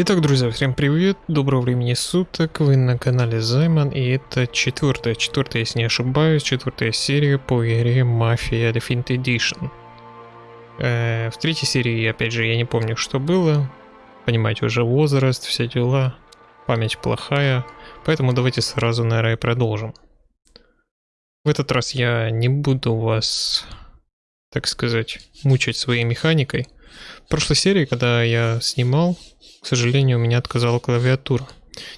Итак, друзья, всем привет, доброго времени суток, вы на канале Займан, и это четвертая, четвертая, если не ошибаюсь, четвертая серия по игре Mafia Definitive Edition. Э, в третьей серии, опять же, я не помню, что было, понимаете, уже возраст, все дела, память плохая, поэтому давайте сразу, наверное, продолжим. В этот раз я не буду вас, так сказать, мучать своей механикой. В прошлой серии, когда я снимал, к сожалению, у меня отказала клавиатура.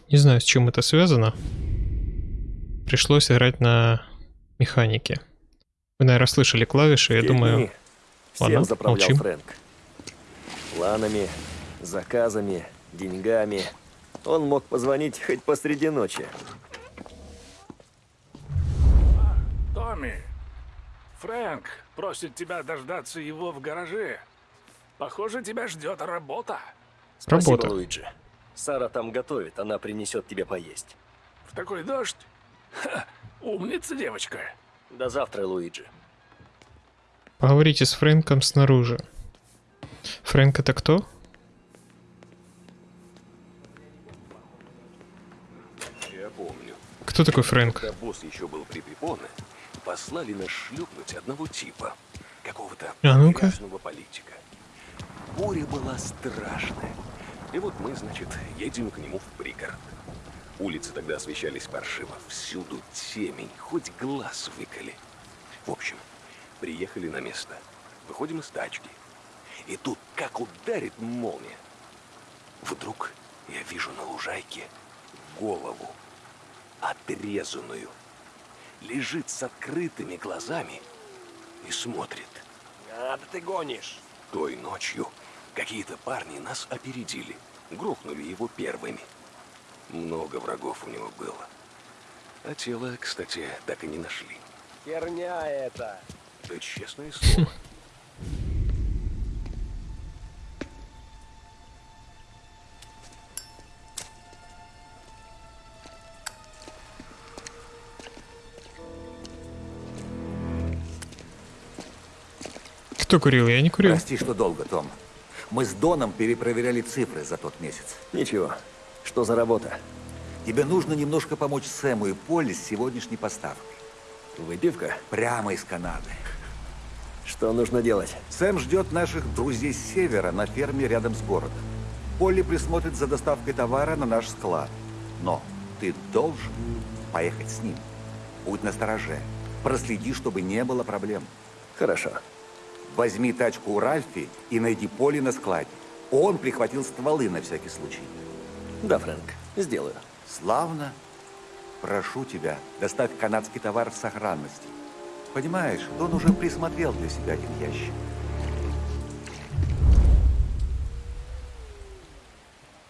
Не знаю, с чем это связано. Пришлось играть на механике. Вы, наверное, слышали клавиши, я Те думаю... Всем Ладно, молчим. Фрэнк. Планами, заказами, деньгами. Он мог позвонить хоть посреди ночи. Томми, Фрэнк просит тебя дождаться его в гараже. Похоже, тебя ждет работа. Спасибо, Работа. Луиджи. Сара там готовит, она принесет тебе поесть. В такой дождь? Ха, умница девочка. До завтра, Луиджи. Поговорите с Фрэнком снаружи. Фрэнк это кто? Я помню, Кто такой Фрэнк? когда босс еще был при Припоне, послали нас шлюпнуть одного типа, какого-то А ну-ка. грязного политика. Буря была страшная. И вот мы, значит, едем к нему в пригород. Улицы тогда освещались паршиво, всюду темень, хоть глаз выколи. В общем, приехали на место, выходим из тачки. И тут как ударит молния. Вдруг я вижу на лужайке голову отрезанную. Лежит с открытыми глазами и смотрит. А, да ты гонишь. Той ночью какие-то парни нас опередили. Грохнули его первыми. Много врагов у него было. А тело, кстати, так и не нашли. Херня это. Да честное слово. Кто курил? Я не курил. Прости, что долго, Том. Мы с Доном перепроверяли цифры за тот месяц. Ничего. Что за работа? Тебе нужно немножко помочь Сэму и Полли с сегодняшней поставкой. Выпивка? Прямо из Канады. Что нужно делать? Сэм ждет наших друзей с севера на ферме рядом с городом. Полли присмотрит за доставкой товара на наш склад. Но ты должен поехать с ним. Будь настороже. Проследи, чтобы не было проблем. Хорошо. Возьми тачку у Ральфи и найди Полли на складе. Он прихватил стволы на всякий случай. Да, Фрэнк, сделаю. Славно. Прошу тебя, доставь канадский товар в сохранности. Понимаешь, Дон уже присмотрел для себя один ящик.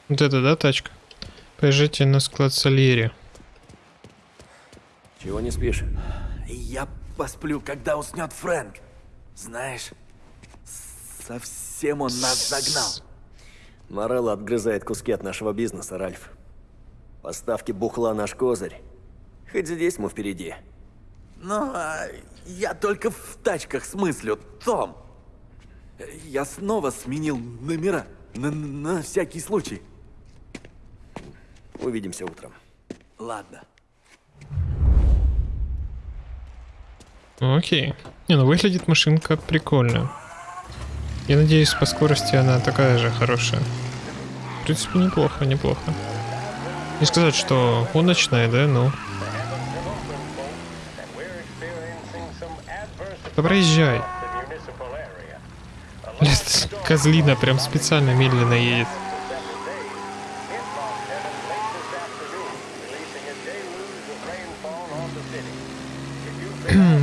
Вот это, да, тачка? Поезжайте на склад Сальери. Чего не спишь? Я посплю, когда уснет Фрэнк. Знаешь, совсем он нас загнал. Морелло отгрызает куски от нашего бизнеса, Ральф. Поставки бухла наш козырь. Хоть здесь мы впереди. Ну, а я только в тачках смыслю, Том. Я снова сменил номера на, на всякий случай. Увидимся утром. Ладно. Ну, окей. Не, ну выглядит машинка прикольно. Я надеюсь, по скорости она такая же хорошая. В принципе, неплохо, неплохо. Не сказать, что гоночная, да, ну. Да проезжай. Блядь, козлина прям специально медленно едет.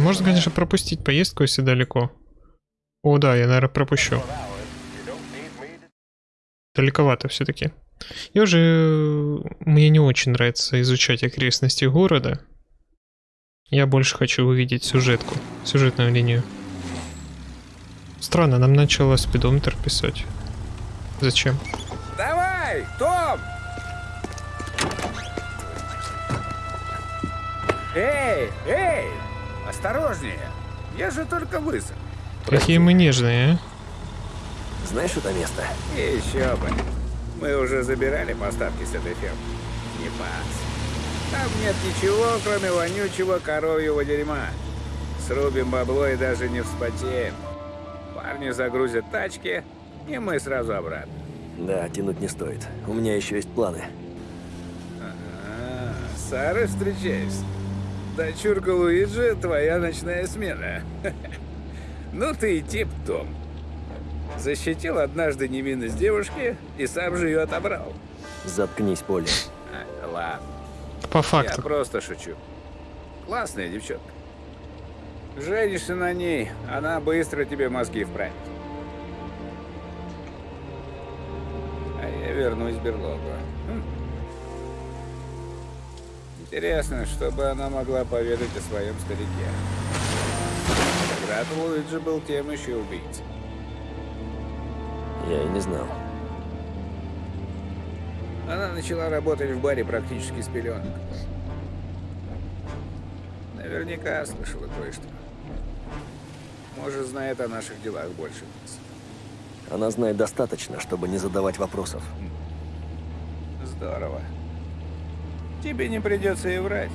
Можно, конечно, пропустить поездку, если далеко. О, да, я, наверное, пропущу. Далековато все-таки. Я уже... Мне не очень нравится изучать окрестности города. Я больше хочу увидеть сюжетку, сюжетную линию. Странно, нам начало спидометр писать. Зачем? Давай, Том! Эй, эй! Осторожнее! Я же только высох. Какие мы нежные, а? Знаешь это место? Еще бы. Мы уже забирали поставки с этой фермы. Не пас. Там нет ничего, кроме вонючего коровьего дерьма. Срубим бабло и даже не вспотеем. Парни загрузят тачки, и мы сразу обратно. Да, тянуть не стоит. У меня еще есть планы. А, с Сарой встречаюсь. Дочурка Луиджи — твоя ночная смена. Ну ты и тип, Том. Защитил однажды невинность девушки и сам же ее отобрал. Заткнись, Поле. А, ладно, По я факту. просто шучу. Классная девчонка. Женишься на ней, она быстро тебе мозги вправит. А я вернусь в берлогу. Интересно, что бы она могла поведать о своем старике. Когда-то Луиджи был тем еще убийцей. Я и не знал. Она начала работать в баре практически с пеленок. Наверняка слышала кое-что. Может, знает о наших делах больше нас. Она знает достаточно, чтобы не задавать вопросов. Здорово. Тебе не придется и врать.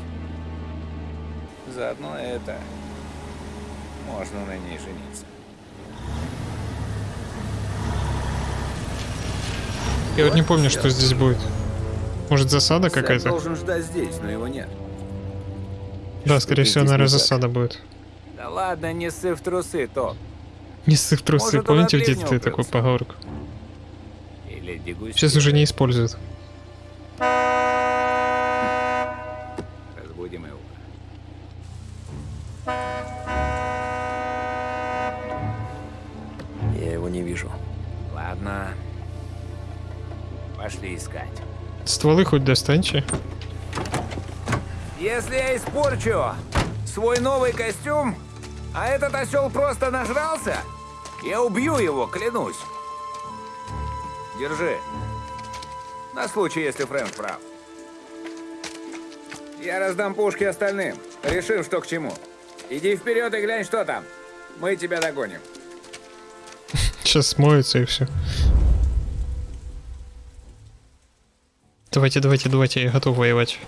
Заодно это... Можно на ней жениться. Я вот не помню, что здесь будет. Может засада какая-то? должен ждать здесь, но его нет. Да, скорее всего, наверное, засада будет. Да ладно, не ссы в трусы, то. Не ссыв трусы, Может, он помните в детстве укрылся? поговорку? Сейчас уже не используют. Ладно. Пошли искать. Стволы хоть достаньте. Если я испорчу свой новый костюм, а этот осел просто нажрался, я убью его, клянусь. Держи. На случай, если Фрэнк прав. Я раздам пушки остальным. Решим, что к чему. Иди вперед и глянь, что там. Мы тебя догоним. Сейчас смоется и все. Давайте, давайте, давайте, я готов воевать.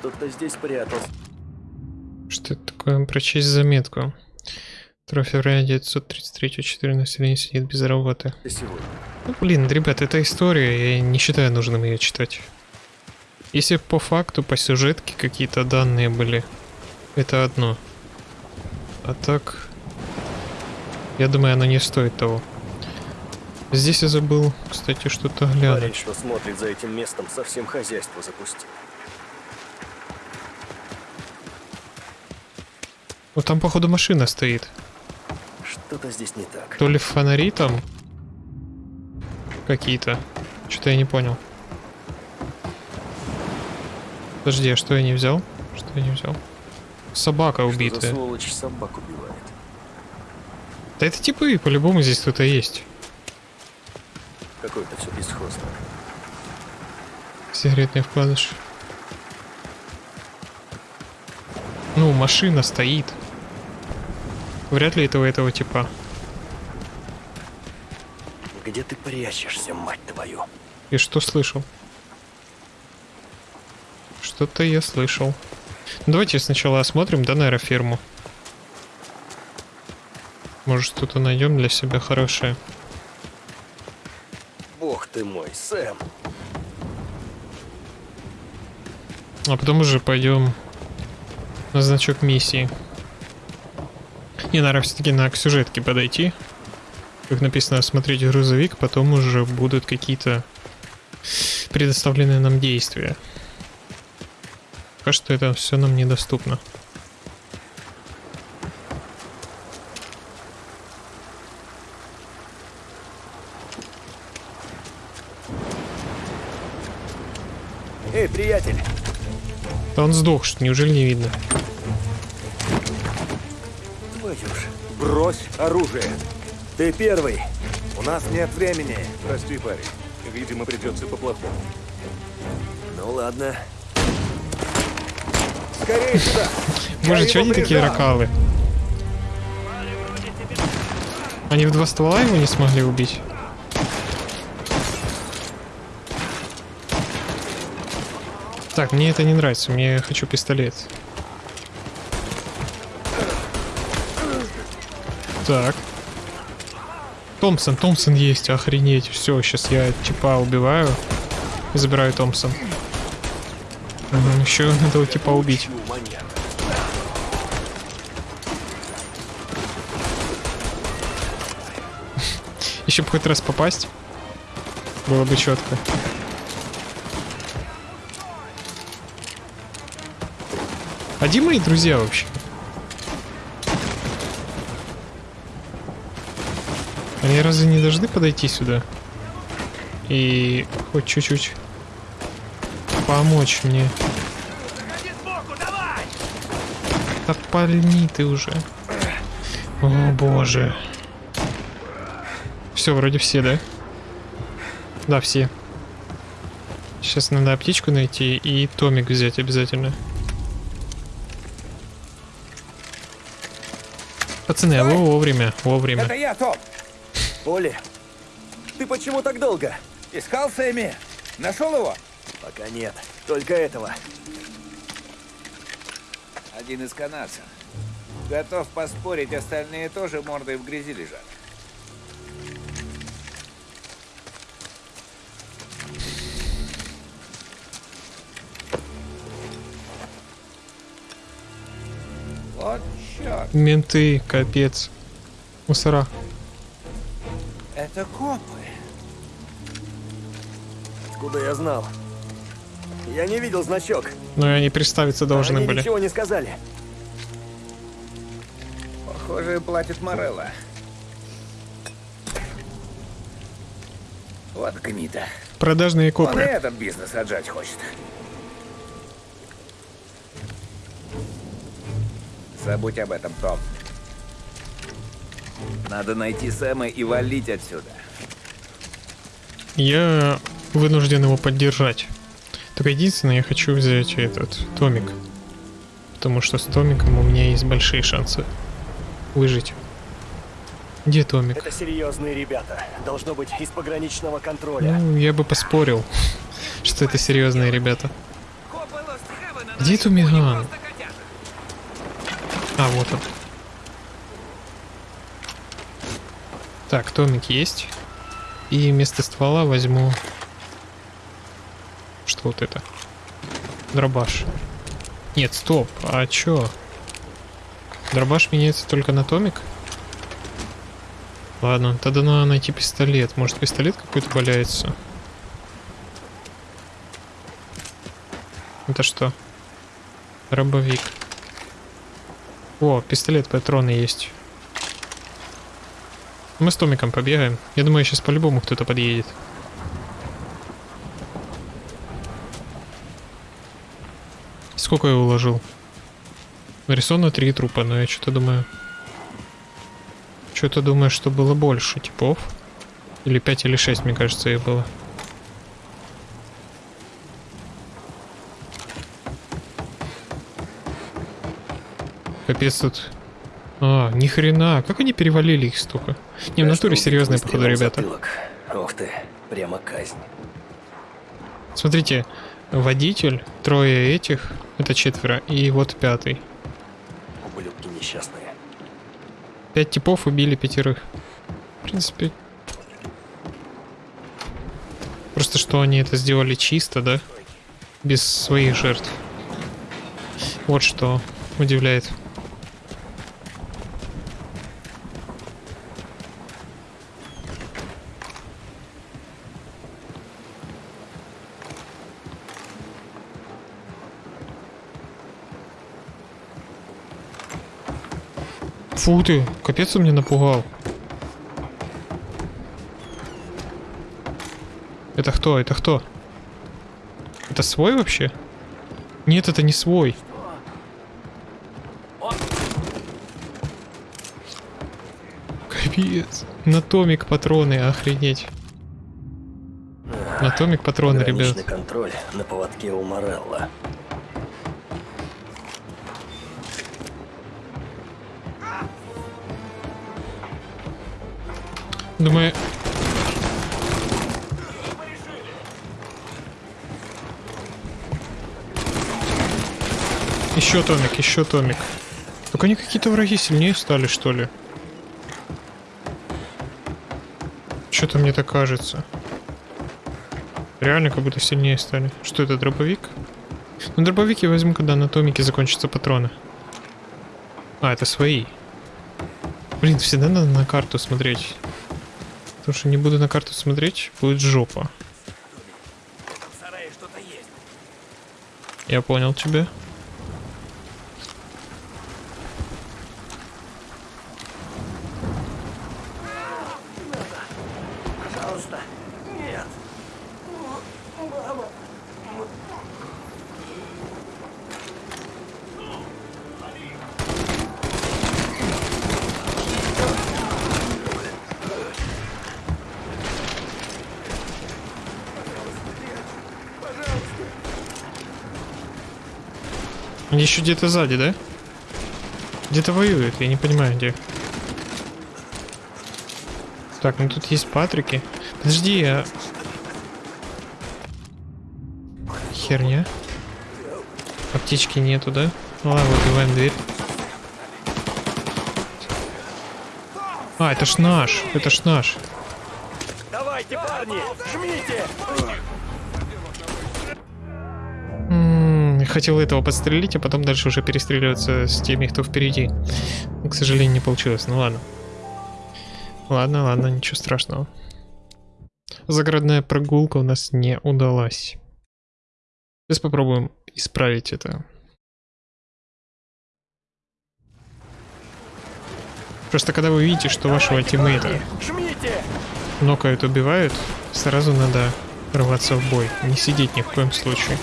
Кто-то здесь прятался. Что это такое? Прочесть заметку. 2 февраля 933 4 населения сидит без работы. Сегодня. Ну, блин, ребят, это история, я не считаю нужным ее читать. Если по факту, по сюжетке какие-то данные были, это одно. А так, я думаю, оно не стоит того. Здесь я забыл, кстати, что-то Парень, глянуть. что смотрит за этим местом, совсем хозяйство запустил. Ну там, походу, машина стоит. Что-то здесь не так. То ли фонари там какие-то. Что-то я не понял. Подожди, а что я не взял? Что я не взял? Собака Что за убитая. сволочь собак убивает? Да это типы, по-любому здесь кто-то есть. Какое-то все бесхозно. Сигаретный вкладыш. Ну, машина стоит. Вряд ли этого этого типа. Где ты прячешься, мать твою? И что слышал? Что-то я слышал. Давайте сначала осмотрим, да, наверное, ферму. Может, что-то найдем для себя хорошее. Бог ты мой, Сэм. А потом уже пойдем на значок миссии. Не, наверное, все-таки на к сюжетке подойти. Как написано, осмотреть грузовик, потом уже будут какие-то предоставленные нам действия. Пока что это все нам недоступно. Эй, приятель, Да он сдох, что неужели не видно? твою ж, брось оружие. Ты первый. У нас нет времени. Прости, парень. Видимо, придется по-плохому. Ну ладно. Скорее сюда! Боже, Я что они такие ракалы? Они в два ствола его не смогли убить? Так, мне это не нравится, мне хочу пистолет. Так. Томпсон, Томпсон есть, охренеть. Все, сейчас я типа убиваю и забираю Томпсон. еще этого типа убить. Еще бы хоть раз попасть. Было бы четко. А где мои друзья вообще? Они разве не должны подойти сюда? И хоть чуть-чуть помочь мне. Да пальни ты уже. О боже. Все, вроде все, да? Да, все. Сейчас надо аптечку найти и томик взять обязательно. Пацаны, а вы вовремя, вовремя. Это я, Том! Поли, ты почему так долго? Искал Сэмми? Нашел его? Пока нет. Только этого. Один из канадцев. Готов поспорить, остальные тоже мордой в грязи лежат. Вот черт, Менты, капец. Мусора. Это копы. Откуда я знал? Я не видел значок. Но и они представиться должны Они были. ничего не сказали. Похоже, платит Морелла. Вот гнида. Продажные Он и копы. этот бизнес отжать хочет. Забудь об этом, Том. Надо найти Сэма и валить отсюда. Я вынужден его поддержать. Только единственное, я хочу взять этот томик. Потому что с томиком у меня есть большие шансы выжить. Где томик? Это серьезные ребята. Должно быть из пограничного контроля. Ну, я бы поспорил, что это серьезные ребята. Где Тумиган? А, вот он. Так, томик есть. И вместо ствола возьму... Что вот это? Дробаш. Нет, стоп. А чё? Дробаш меняется только на томик? Ладно, тогда надо найти пистолет. Может, пистолет какой-то валяется? Это что? Дробовик. О, пистолет, патроны есть. Мы с Томиком побегаем. Я думаю, сейчас по-любому кто-то подъедет. Сколько я уложил? Нарисовано три трупа, но я что-то думаю... Что-то думаю, что было больше типов. Или 5, или 6, мне кажется, их было. Капец тут. А, ни хрена, как они перевалили их столько? Не, в натуре серьезные, походу, ребята. Ух ты, прямо казнь. Смотрите, водитель, трое этих, это четверо, и вот пятый. Ублюдки несчастные. Пять типов убили пятерых. В принципе... Просто что они это сделали чисто, да? Без своих жертв. Вот что удивляет. Фу ты, капец он меня напугал. Это кто? Это кто? Это свой вообще? Нет, это не свой. Капец. На томик патроны, охренеть. На Томик патроны, ребят. Контроль на поводке у Морелла. Думаю... Еще Томик, еще Томик. Только они какие-то враги сильнее стали, что ли? Что-то мне так кажется. Реально как будто сильнее стали. Что это, дробовик? Ну, дробовик я возьму, когда на Томике закончатся патроны. А, это свои. Блин, всегда надо на карту смотреть. Потому что не буду на карту смотреть, будет жопа. Я понял тебя. Пожалуйста, нет. Они еще где-то сзади, да? Где-то воюют, я не понимаю где. Так, ну тут есть Патрики. Подожди, я... Херня. Аптечки нету, да? Ну ладно, выбиваем дверь. А, это ж наш, это ж наш. Хотел этого подстрелить, а потом дальше уже перестреливаться с теми, кто впереди. Но, к сожалению, не получилось. Ну ладно. Ладно, ладно, ничего страшного. Загородная прогулка у нас не удалась. Сейчас попробуем исправить это. Просто когда вы видите, что вашего тиммейта нокают, убивают, сразу надо рваться в бой. Не сидеть ни в коем случае.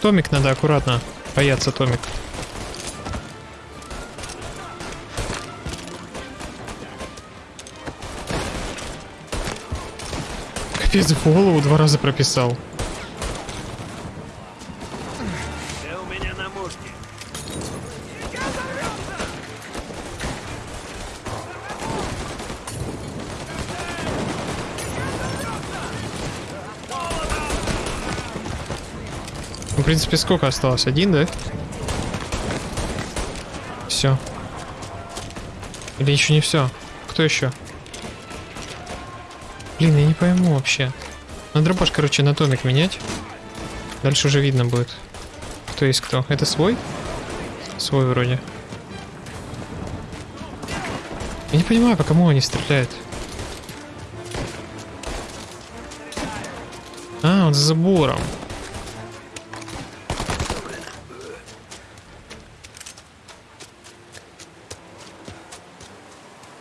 Томик надо аккуратно. Бояться Томик. Капец, в голову два раза прописал. Принципе, сколько осталось? Один, да? Все. Или еще не все? Кто еще? Блин, я не пойму вообще. Надо дробаш, короче, на томик менять. Дальше уже видно будет. Кто есть кто. Это свой? Свой вроде. Я не понимаю, по кому они стреляют. А, он за забором.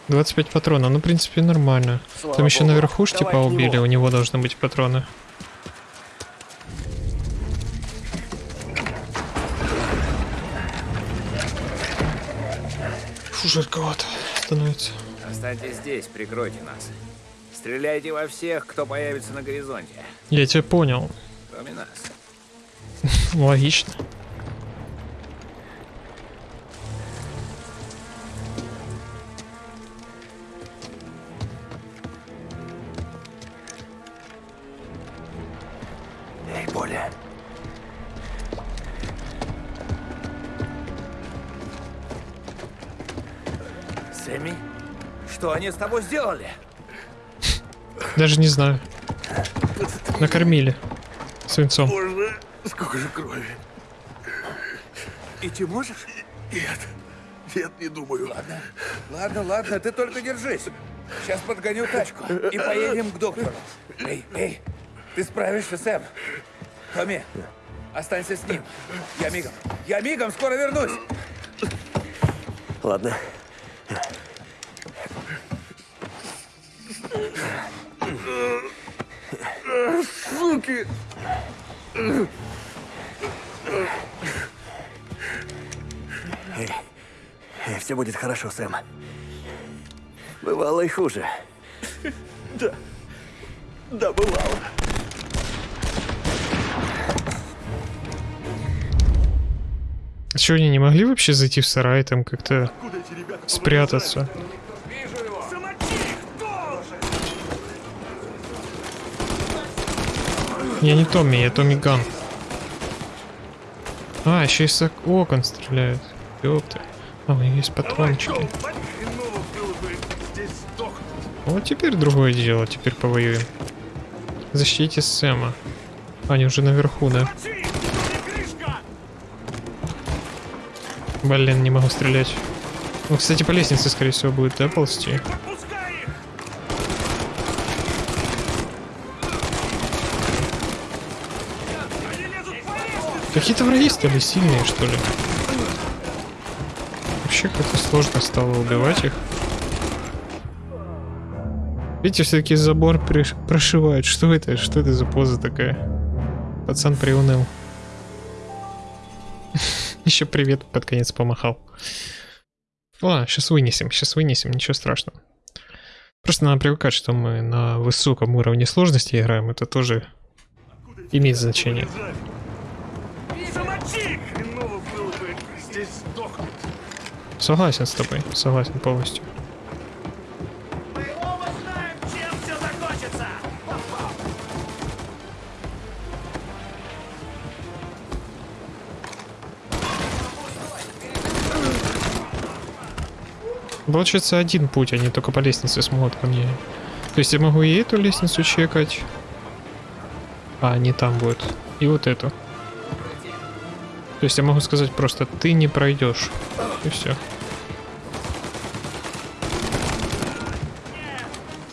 Двадцать пять патронов, ну в принципе нормально. Слава Там еще богу. наверху ж типа убили, у него должны быть патроны. Фу, жарковато становится. Останьтесь здесь, прикройте нас. Стреляйте во всех, кто появится на горизонте, Я тебя понял. кроме нас. Логично. Они с тобой сделали? Даже не знаю. Накормили. Свинцом. Боже, сколько же крови. Идти можешь? Нет. Нет, не думаю. Ладно. Ладно, ладно, ты только держись. Сейчас подгоню тачку и поедем к доктору. Эй, эй, ты справишься, Сэм. Томми, останься с ним. Я мигом. Я мигом, скоро вернусь. Ладно. Ублюдки! Эй, эй, все будет хорошо, Сэм. Бывало и хуже. Да, бывало. А что, они не могли вообще зайти в сарай, там как-то спрятаться? Я не Томми, я Томми Ган. А, еще из ок- окон стреляют. Ёпта. А, у них есть патрончики. Вот теперь другое дело, теперь повоюем. Защитите Сэма. Они уже наверху, да? Крышка! Блин, не могу стрелять. Ну, кстати, по лестнице, скорее всего, будет, да, ползти? Подпускай их! Они лезут по лестнице! Какие-то враги стали сильные, что ли? Вообще как-то сложно стало убивать их. Видите, все-таки забор прошивают. Что это? Что это за поза такая? Пацан приуныл. Еще привет под конец помахал. Ладно, сейчас вынесем, сейчас вынесем, ничего страшного. Просто надо привыкать, что мы на высоком уровне сложности играем. Это тоже имеет значение. Замочи их! Хреново было бы здесь сдохнуть. Согласен с тобой, согласен полностью. Получается один путь, они только по лестнице смогут ко мне. То есть я могу и эту лестницу чекать. А, не там будет. И вот эту. То есть я могу сказать просто, ты не пройдешь. И все.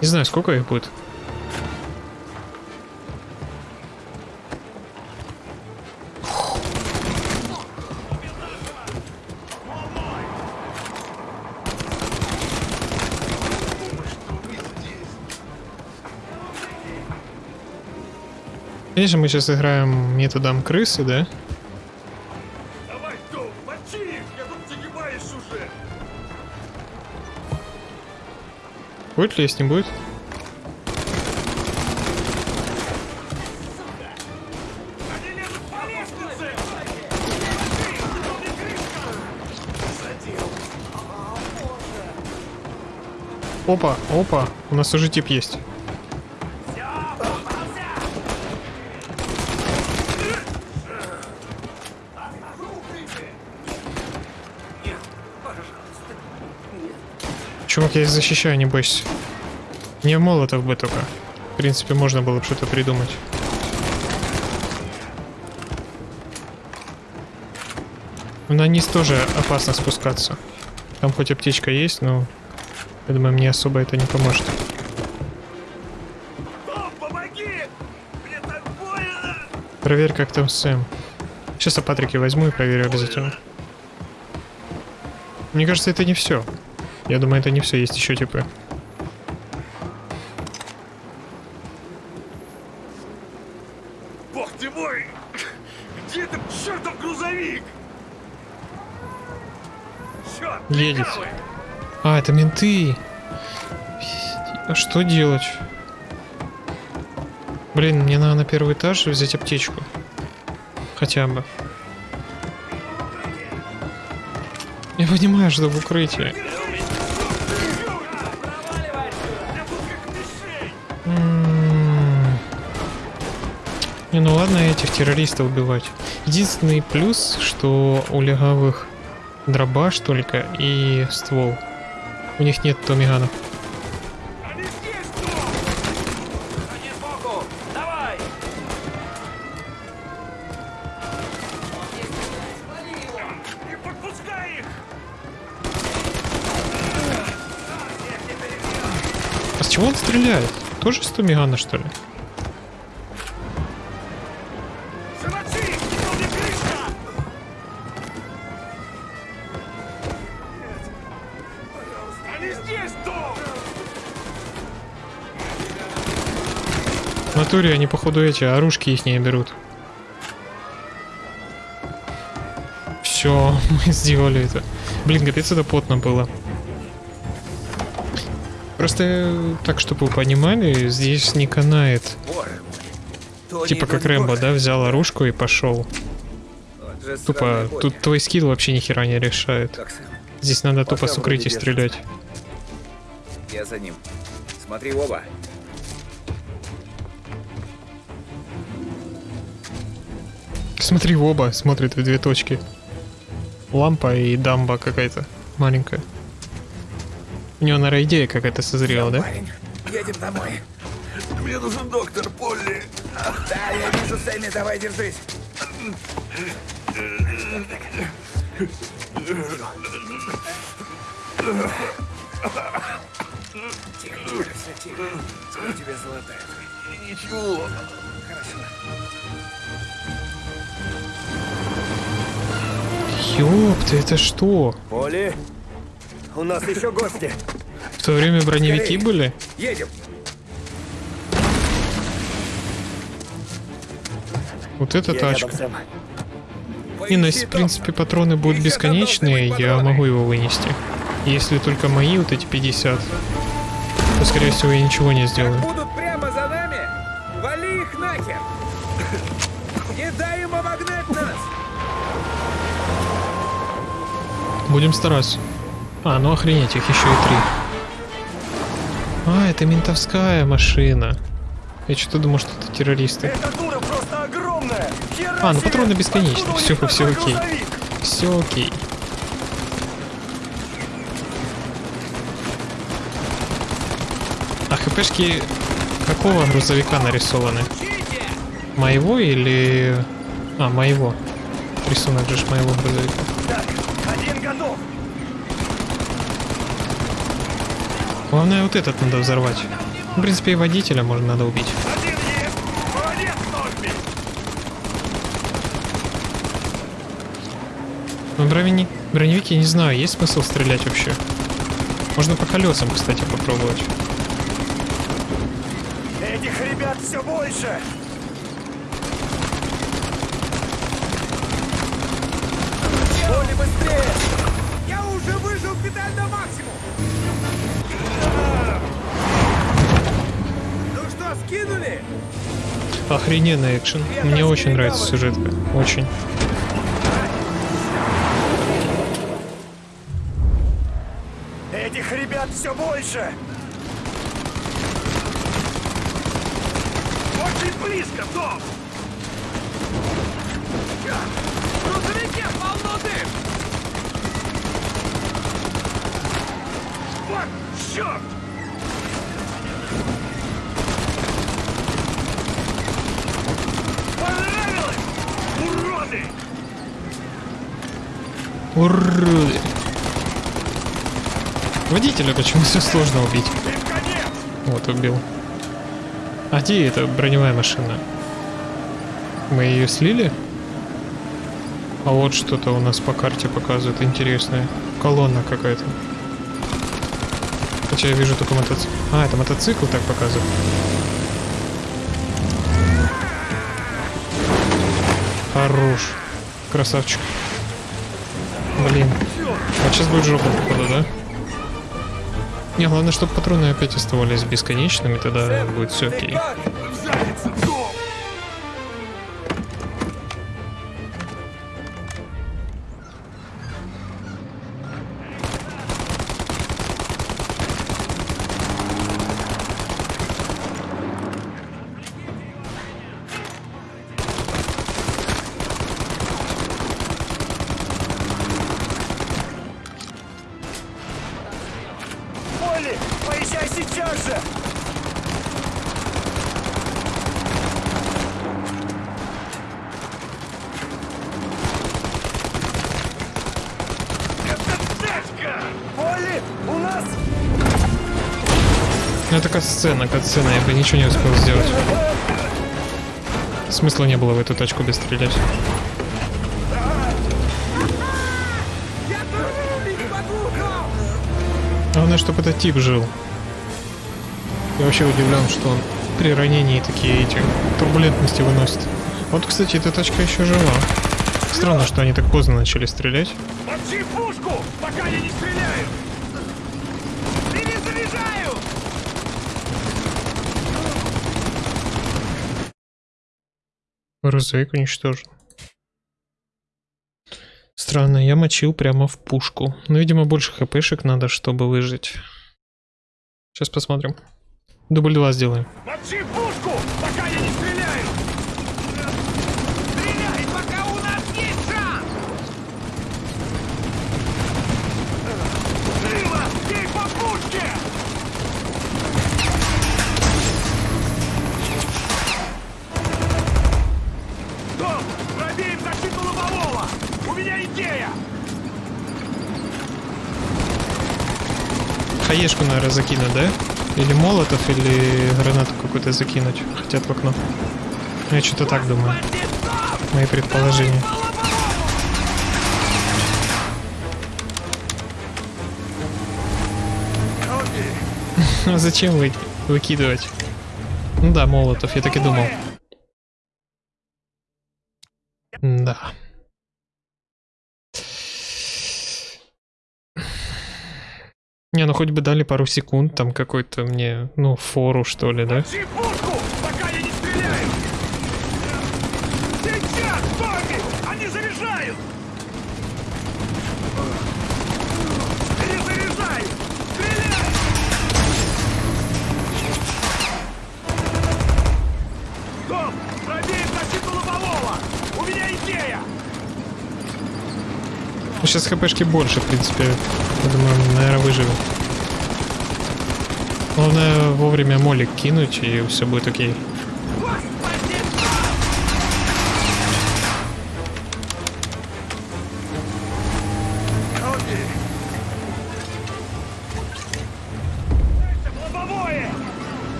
Не знаю, сколько их будет. Конечно, мы сейчас играем методом крысы, да? Будет ли, если не будет? Опа, опа, у нас уже тип есть. Чувак, я их защищаю, не бойся. Не молотов бы только. В принципе, можно было бы что-то придумать. На низ тоже опасно спускаться. Там хоть аптечка есть, но я думаю, мне особо это не поможет. Проверь, как там Сэм. Сейчас я Патрики возьму и проверю обязательно. Мне кажется, это не все. Я думаю, это не все, есть еще типы. Бог ты мой! Где этот чертов грузовик? Черт, Едет. А, это менты. А что делать? Блин, мне надо на первый этаж взять аптечку. Хотя бы. Я понимаю, что в укрытии. Террористов убивать. Единственный плюс, что у легавых дробаш только и ствол. У них нет томиганов. А с чего он стреляет? Тоже с томигана, что ли? Натуре они, походу, эти оружки их не берут. Все, мы сделали это. Блин, капец, это потно было. Просто так, чтобы вы понимали, здесь не канает. Типа как Рэмбо, да, взял оружку и пошел. Тупо, тут твой скилл вообще ни хера не решает. Здесь надо тупо с укрытия вроде стрелять. Я за ним. Смотри оба. Смотри в оба, смотрит в две точки. Лампа и дамба какая-то маленькая. У него, наверное, идея какая-то созрела, да? Парень, едем домой. Мне нужен доктор Полли. Да, я вижу Сэмми, давай держись. Тихо, тихо, все тихо. Скоро тебя золотают. Ничего. Хорошо. Ёпта, это что? Поли, у нас еще гости. В то время броневики Скорей. были? Едем. Вот эта Я тачка. рядом. Не, ну если, в принципе, патроны будут бесконечные, я могу его вынести. Если только мои вот эти 50, то, скорее всего, я ничего не сделаю. Будем стараться. А, ну охренеть, их еще и три. А, это ментовская машина. Я что-то думал, что это террористы. Эта дура просто огромная! Хера А, ну патроны бесконечны. Все, все окей. Все окей. А хпшки какого грузовика нарисованы? Моего или... А, моего. Рисунок же моего грузовика. Так, один готов! Главное, вот этот надо взорвать. В принципе, и водителя можно надо убить. Молодец, Норби! Но броневик, броневики, не знаю, есть смысл стрелять вообще? Можно по колесам, кстати, попробовать. Этих ребят все больше! Охрененный экшен. Мне очень нравится сюжетка. Очень. Этих ребят все больше! Очень близко, Том! В грузовике полно дым! Вот, черт! Понравилось? Уроды! Уроды. Водителя почему все сложно убить? Вот, убил. А где эта броневая машина? Мы ее слили? А вот что-то у нас по карте показывает интересное. Колонна какая-то. Хотя я вижу только мотоцикл. А, это мотоцикл так показывает. Хорош. Красавчик. Блин. Вот сейчас будет жопа, походу, да? Не, главное, чтобы патроны опять оставались бесконечными, тогда будет все окей. Катсцена, катсцена, я бы ничего не успел сделать. Смысла не было в эту тачку без стрелять. Я тоже убить могу! Главное, чтобы этот тип жил. Я вообще удивлен, что он при ранении такие эти турбулентности выносят. Вот, кстати, эта тачка еще жива. Странно, что они так поздно начали стрелять. Мочи пушку, пока я не стреляю! Грузовик уничтожен. Странно, я мочил прямо в пушку. Но, видимо, больше хпшек надо, чтобы выжить. Сейчас посмотрим. Дубль 2 сделаем. Мочи пушку, пока я не стреляю! Стреляй, пока у нас есть шанс! Живо, бей по пушке! Том, пробей им защиту лобового! У меня идея! Хаешку, наверное, закинуть, да? Или молотов, или гранату какую-то закинуть. Хотят в окно. Я что-то так думаю. Мои предположения. А зачем вы выкидывать? Ну да, молотов, я так и думал. Да. Не, ну хоть бы дали пару секунд, там какой-то мне, ну, фору, что ли, да? Пушку, пока я не стреляю! Сейчас, Томми! Они заряжают! Перезаряжай! Стреляй! Том, пробей защиту лобового! У меня идея! Ну, сейчас хпшки больше, в принципе. Я думаю, наверное, выживем. Главное вовремя молик кинуть, и все будет окей.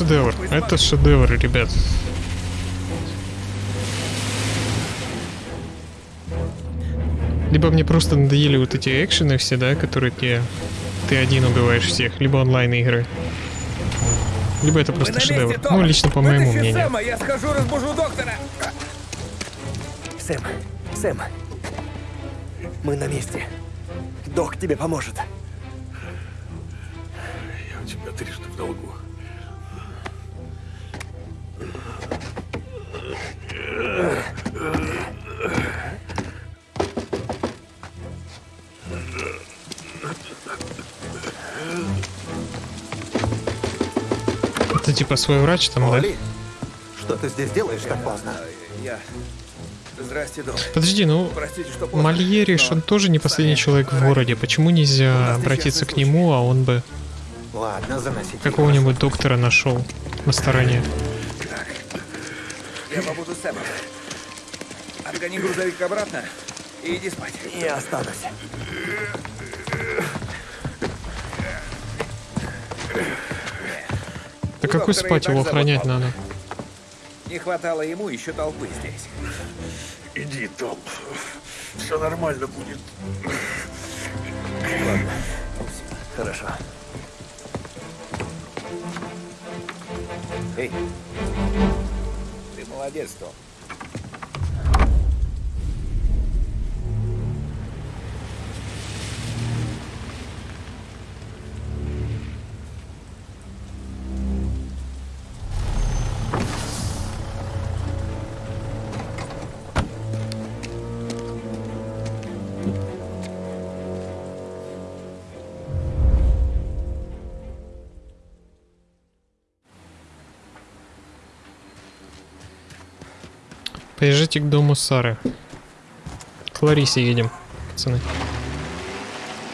Шедевр. Это шедевр, ребят. Либо мне просто надоели вот эти экшены все, да, которые тебе ты один убиваешь всех, либо онлайн игры. Либо это просто шедевр. Ну, лично по моему мнению. Сэма, я схожу, разбужу доктора. Сэм, Сэм. Мы на месте. Док тебе поможет. Я у тебя трижды в долгу. Типа свой врач там, да? Оли, что ты здесь делаешь так поздно? Я... Здрасте, док. Подожди, ну, Простите, что поздно. Мальериш, он тоже не последний человек в городе. Почему нельзя обратиться к нему, а он бы Ладно, какого-нибудь доктора нашел на стороне? Я побуду с. Отгони грузовик обратно и иди спать. Я останусь. Какой спать его охранять надо? Не хватало ему еще толпы здесь. Иди, Том. Все нормально будет. Хорошо. Эй, ты молодец, Том. Поезжайте к дому Сары. К Ларисе едем, пацаны.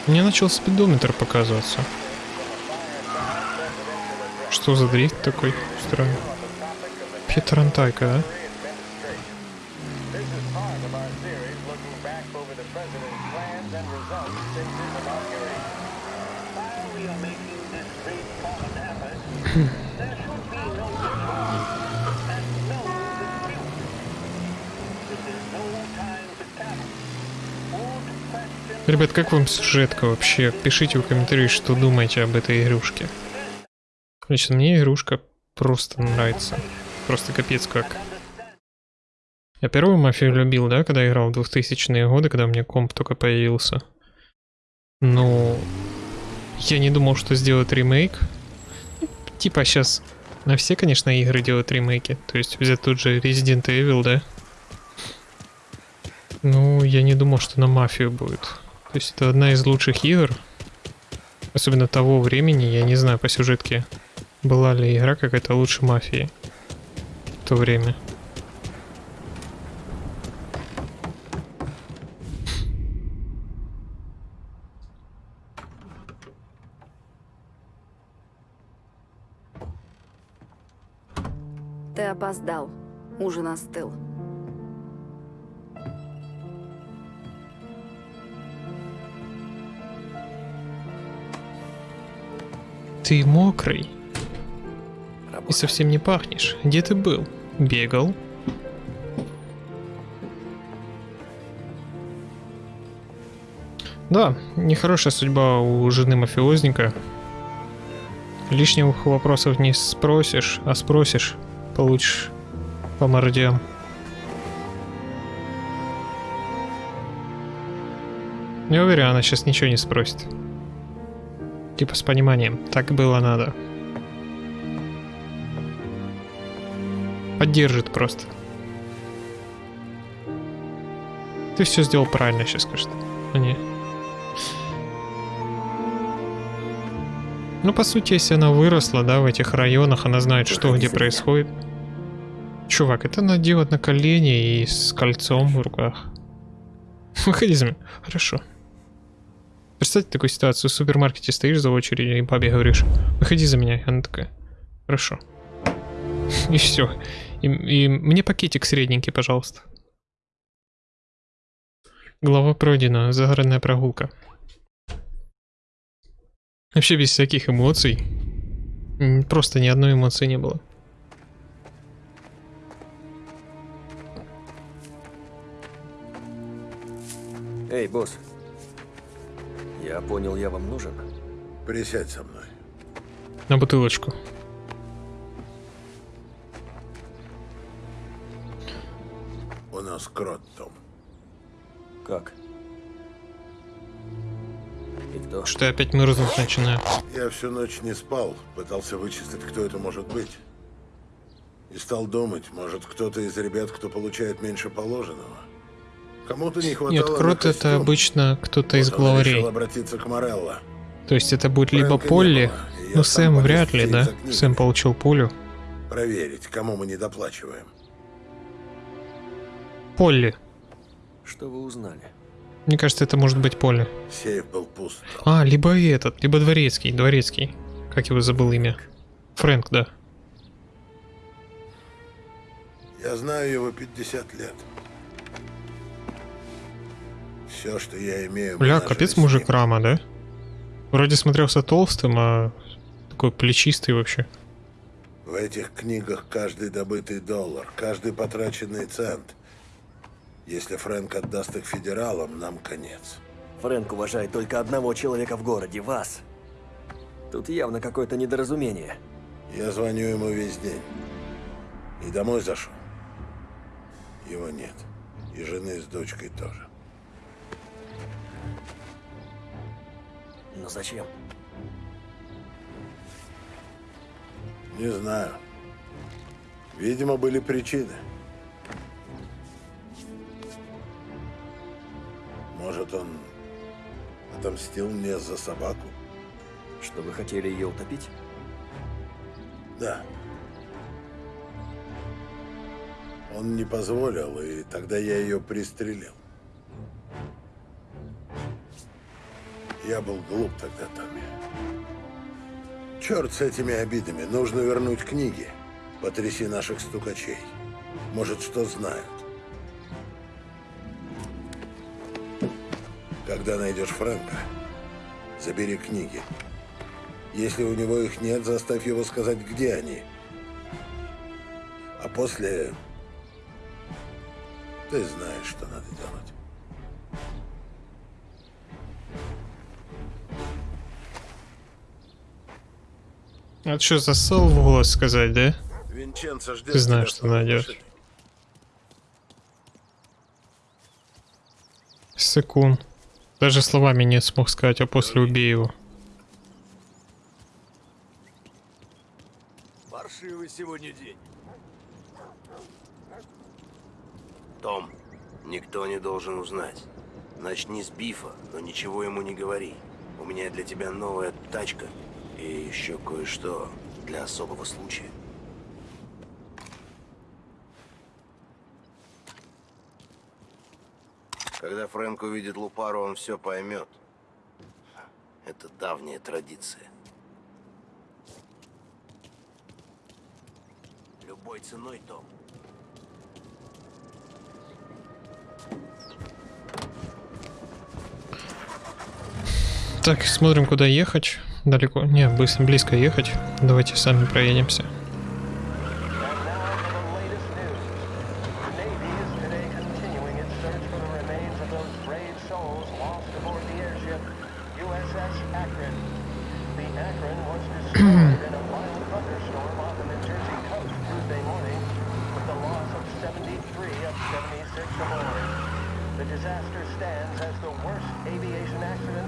Мне начал спидометр показываться. Что за дрифт такой странный? Петрантайка, да? Как вам сюжетка вообще? Пишите в комментариях, что думаете об этой игрушке. Лично мне игрушка просто нравится. Просто капец как. Я первую мафию любил, да, когда играл в 2000-е годы, когда у меня комп только появился. Но я не думал, что сделают ремейк. Типа сейчас на все, конечно, игры делают ремейки. То есть взять тот же Resident Evil, да? Ну, я не думал, что на мафию будет. То есть это одна из лучших игр. Особенно того времени, я не знаю по сюжетке, была ли игра какая-то лучше мафии в то время. Ты опоздал. Ужин остыл. Ты мокрый и совсем не пахнешь. Где ты был? Бегал? Да, нехорошая судьба у жены мафиозника. Лишних вопросов не спросишь, а спросишь, получишь по мордям. Не уверен, она сейчас ничего не спросит. Типа с пониманием. Так было надо. Поддержит просто. Ты все сделал правильно, сейчас скажет. А не. Ну, по сути, если она выросла, да, в этих районах, она знает, что где происходит. Чувак, это надо делать на колени и с кольцом в руках. Выходи за меня. Хорошо. Представьте такую ситуацию. В супермаркете стоишь за очередью и бабе говоришь, выходи за меня. Она такая, хорошо. И все. И, и мне пакетик средненький, пожалуйста. Глава пройдена. Загородная прогулка. Вообще без всяких эмоций. Просто ни одной эмоции не было. Эй, босс. Я понял, я вам нужен. Присядь со мной. На бутылочку. У нас крот, Том. Как? И кто? Что я опять мерзнуть начинаю. Я всю ночь не спал, пытался вычислить, кто это может быть. И стал думать, может, кто-то из ребят, кто получает меньше положенного. Кому-то не хватало Нет, крот это обычно кто-то из главарей. обратиться к Морелло. То есть это будет либо Фрэнка не Полли, я ну Сэм вряд ли, да? Сэм получил пулю. Проверить, кому мы недоплачиваем. Полли. Что вы узнали? Мне кажется, это может быть Полли. Сейф был пуст. А, либо этот, либо Дворецкий. Дворецкий. Как его забыл имя? Фрэнк, да. Я знаю его 50 лет. Все, что я имею... Бля, капец мужик. Рама, да? Вроде смотрелся толстым, а такой плечистый вообще. В этих книгах каждый добытый доллар, каждый потраченный цент. Если Фрэнк отдаст их федералам, нам конец. Фрэнк уважает только одного человека в городе, вас. Тут явно какое-то недоразумение. Я звоню ему весь день. И домой зашел. Его нет. И жены с дочкой тоже. Но зачем? Не знаю. Видимо, были причины. Может, он отомстил мне за собаку? Что вы хотели ее утопить? Да. Он не позволил, и тогда я ее пристрелил. Я был глуп тогда, Томми. Черт с этими обидами. Нужно вернуть книги. Потряси наших стукачей. Может, что знают. Когда найдешь Фрэнка, забери книги. Если у него их нет, заставь его сказать, где они. А после... Ты знаешь, что надо делать. А что, засал в голос сказать, да? Винченцо ждет Ты знаешь, что найдешь. Секунд. Даже словами не смог сказать, а после убей его. Паршивый сегодня день. Том, никто не должен узнать. Начни с бифа, но ничего ему не говори. У меня для тебя новая тачка и еще кое-что для особого случая. Когда Фрэнк увидит Лупару, он все поймет. Это давняя традиция. Любой ценой, Том. Так, смотрим, куда ехать. Далеко. Не, быстро, близко ехать. Давайте сами проедемся.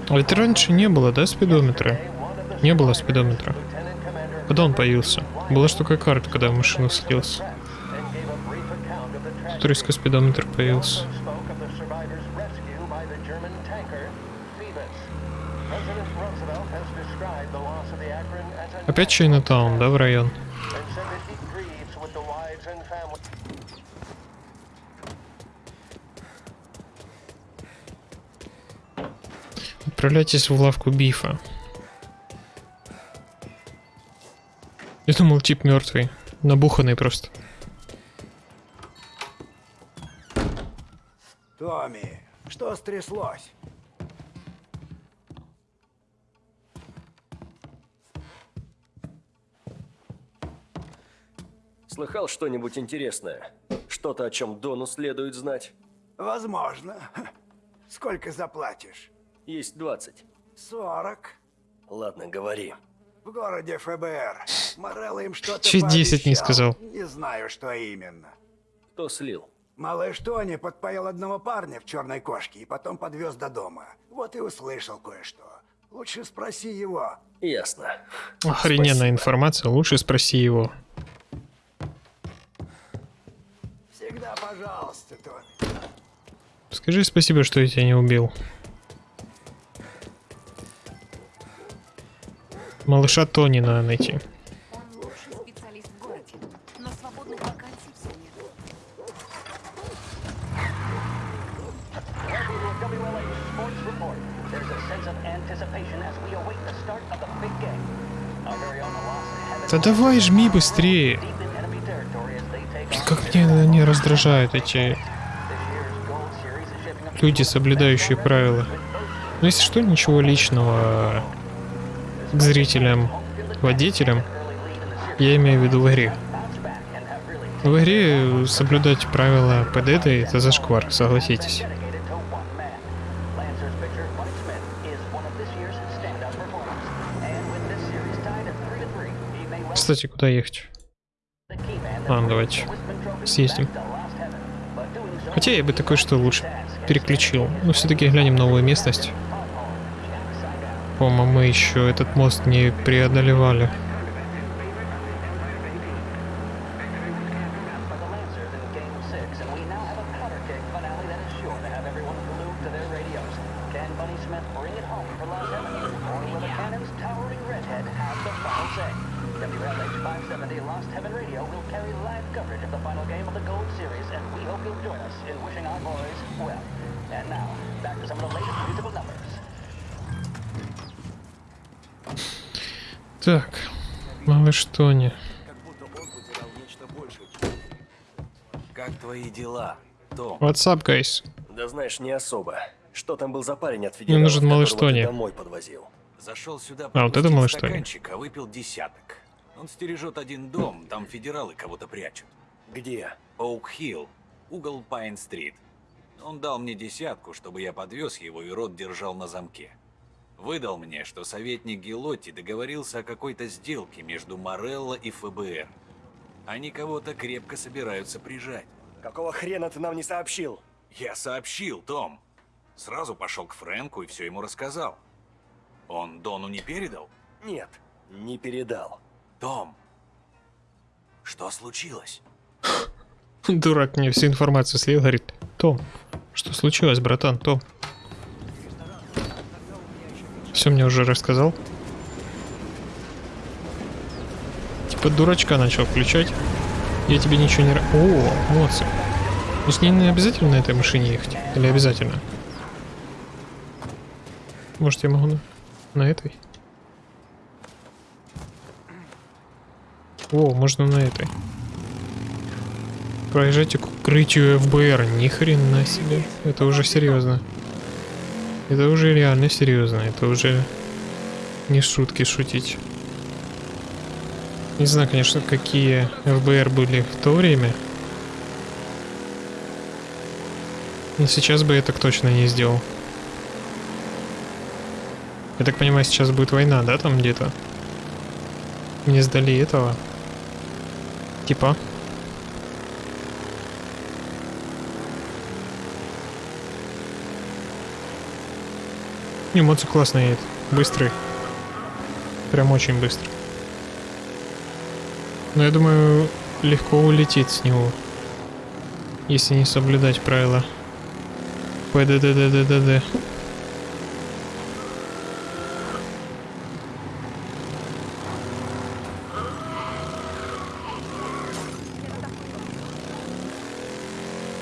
Ведь раньше не было, да, спидометра? Не было спидометра. Когда он появился? Была ж только карта, когда я в машину садился. Тут резко спидометр появился. Опять Чайнатаун, да, в район? Отправляйтесь в лавку Бифа. Думал, тип мертвый. Набуханный просто. Томми, что стряслось? Слыхал что-нибудь интересное? Что-то, о чем Дону следует знать? Возможно. Сколько заплатишь? Есть 20. 40. Ладно, говори. В городе ФБР. Морелло им что-то Чуть 10 не сказал. Не знаю, что именно. Кто слил? Малыш Тони подпоил одного парня в черной кошке и потом подвез до дома. Вот и услышал кое-что. Лучше спроси его. Ясно. Охрененная Спасибо. информация, лучше спроси его. Всегда пожалуйста, Тони. Скажи спасибо, что я тебя не убил. Very own Velocity have Да давай, жми быстрее. Как меня они раздражают, эти люди, соблюдающие правила. Ну, если что, ничего личного к зрителям, водителям. Я имею в виду в игре. В игре соблюдать правила ПДД это зашквар, согласитесь. dedicated to one man. Lancers pitcher Mike Smith is one of this year's standout performers. And with this series tied at 3 to 3, he may well Кстати, куда ехать? Ладно, давайте съездим. Хотя я бы такой что лучше переключил. Но все-таки глянем новую местность. По-моему, мы еще этот мост не преодолевали. What's up, guys? Да знаешь, не особо. Что там был за парень от Мне нужен малыш Тони. домой подвозил? Зашел сюда А, вот это малыш, стаканчик, а выпил десяток. Он стережет один дом, там федералы кого-то прячут. Где? Оук-Хилл, угол Пайн-стрит. Он дал мне десятку, чтобы я подвез его и рот держал на замке. Выдал мне, что советник Гелотти договорился о какой-то сделке между Морелло и ФБР. Они кого-то крепко собираются прижать. Какого хрена ты нам не сообщил? Я сообщил, Том. Сразу пошел к Фрэнку и все ему рассказал. Он Дону не передал? Нет, не передал. Том, что случилось? Дурак мне всю информацию слил, говорит, Том, что случилось, братан, Том? Все мне уже рассказал. Типа дурачка начал включать. Я тебе ничего не... О, молодцы. Ну с ней не обязательно на этой машине ехать? Или обязательно? Может я могу на, на этой? О, можно на этой. Проезжайте к укрытию ФБР. Ни хрена себе. Это уже серьезно. Это уже реально серьезно. Это уже не шутки шутить. Не знаю, конечно, какие ФБР были в то время. Но сейчас бы я так точно не сделал. Я так понимаю, сейчас будет война, да, там где-то? Мне сдали этого. Типа. Не, моцик классно едет. Быстрый. Прям очень быстрый. Но я думаю, легко улетит с него. Если не соблюдать правила. ПДДДДД.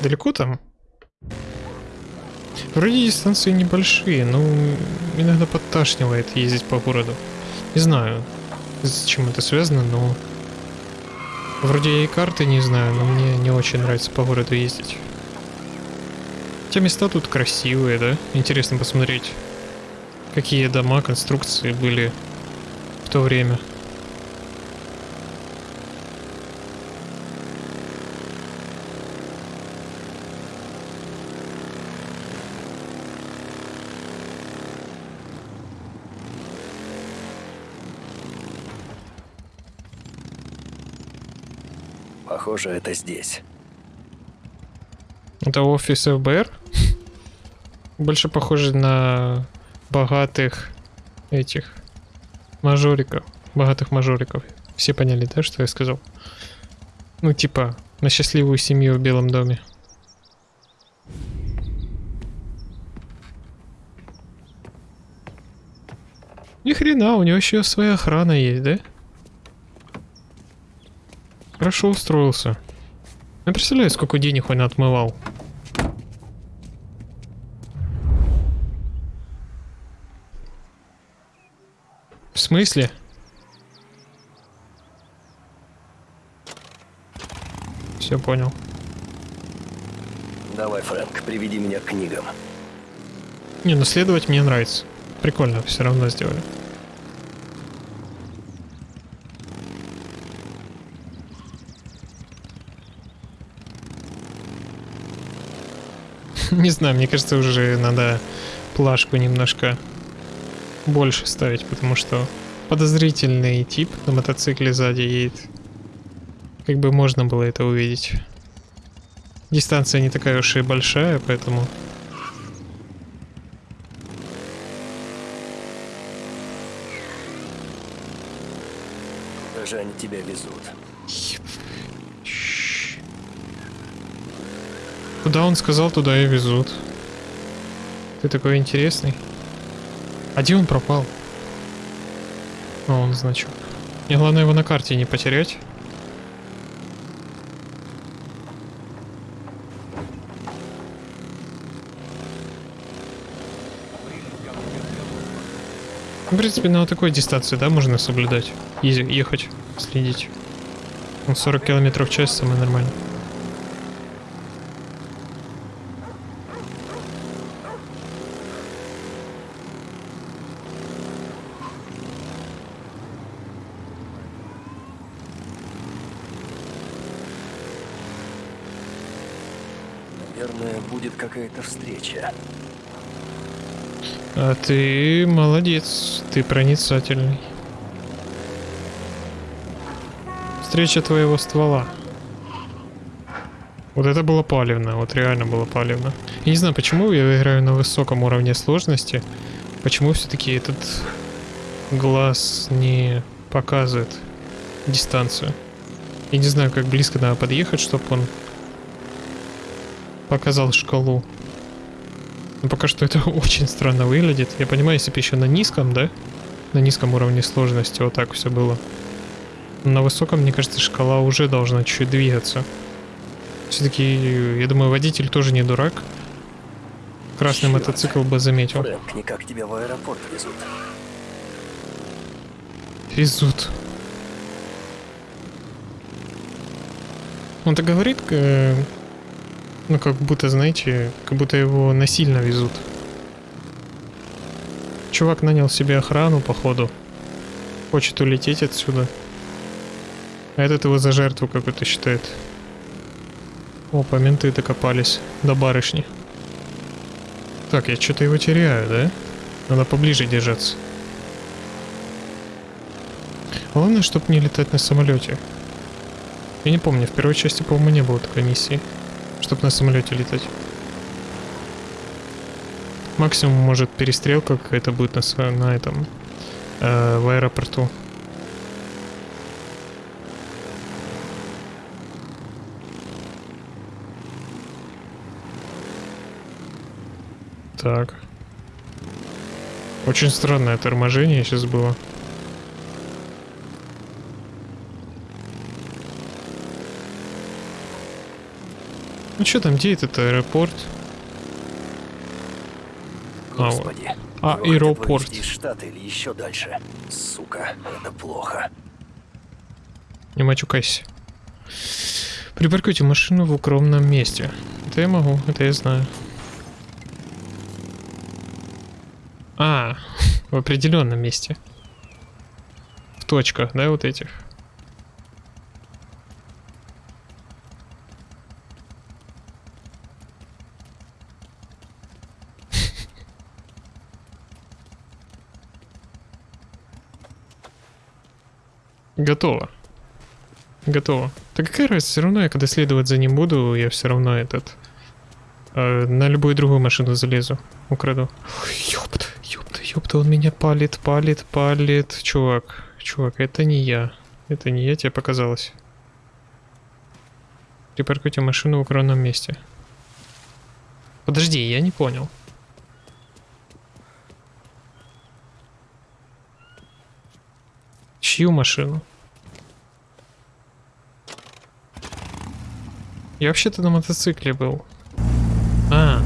Далеко там? Вроде дистанции небольшие, но иногда подташнивает ездить по городу. Не знаю, с чем это связано, но... Вроде я и карты не знаю, но мне не очень нравится по городу ездить. Те места тут красивые, да? Интересно посмотреть, какие дома, конструкции были в то время. Похоже, это здесь. Это офис ФБР? Больше похоже на богатых этих мажориков. Богатых мажориков. Все поняли, да, что я сказал? Ну, типа, на счастливую семью в Белом доме. Ни хрена, у него еще своя охрана есть, да? Хорошо устроился. Я представляю, сколько денег он отмывал. В смысле? Все понял. Давай, Фрэнк, приведи меня к книгам. Не, ну следовать мне нравится. Прикольно, все равно сделали. Не знаю, мне кажется, уже надо плашку немножко больше ставить, потому что подозрительный тип на мотоцикле сзади едет. Как бы можно было это увидеть. Дистанция не такая уж и большая, поэтому... Куда же они тебя везут? Он сказал, туда и везут. Ты такой интересный. А где он пропал? А, он значок. Мне главное его на карте не потерять. Ну, В принципе, на вот такой дистанции, да, можно соблюдать. Изи, ехать, следить. Ну, 40 километров в час самое нормально. Наверное, будет какая-то встреча. А ты молодец, ты проницательный. Встреча твоего ствола. Вот это было палевно, вот реально было палевно. Я не знаю, почему я играю на высоком уровне сложности. Почему все-таки этот глаз не показывает дистанцию. Я не знаю, как близко надо подъехать, чтобы он показал шкалу. Но пока что это очень странно выглядит. Я понимаю, если бы еще на низком, да? На низком уровне сложности вот так все было. Но на высоком, мне кажется, шкала уже должна чуть-чуть двигаться. Все-таки, я думаю, водитель тоже не дурак. Красный Чёрт. мотоцикл бы заметил. Фрэнк, никак тебя в аэропорт везут. Везут. Он так говорит, э, ну как будто, знаете, как будто его насильно везут. Чувак нанял себе охрану, походу. Хочет улететь отсюда. А этот его за жертву какой-то считает. О, по менты докопались. До барышни. Так, я что-то его теряю, да? Надо поближе держаться. Главное, чтобы не летать на самолете. Я не помню, в первой части, по-моему, не было такой миссии, чтобы на самолете летать. Максимум, может, перестрелка какая-то будет на, на этом, э, в аэропорту. Так. Очень странное торможение сейчас было. Ну что там, где этот аэропорт? А, вот. Господи. А, аэропорт. из штата или еще дальше? Сука, это плохо. Не мачукайся. Припаркуйте машину в укромном месте. Это я могу, это я знаю. А, в определенном месте. В точках, да, вот этих. Готово. Готово. Да какая разница, все равно я когда следовать за ним буду, я все равно этот... э, на любую другую машину залезу, украду. Ёпта, ёпта, ёпта, он меня палит, палит, палит. Чувак, чувак, это не я. Это не я, тебе показалось. Припаркуйте машину в укромном месте. Подожди, я не понял. Чью машину? Я вообще-то на мотоцикле был. А.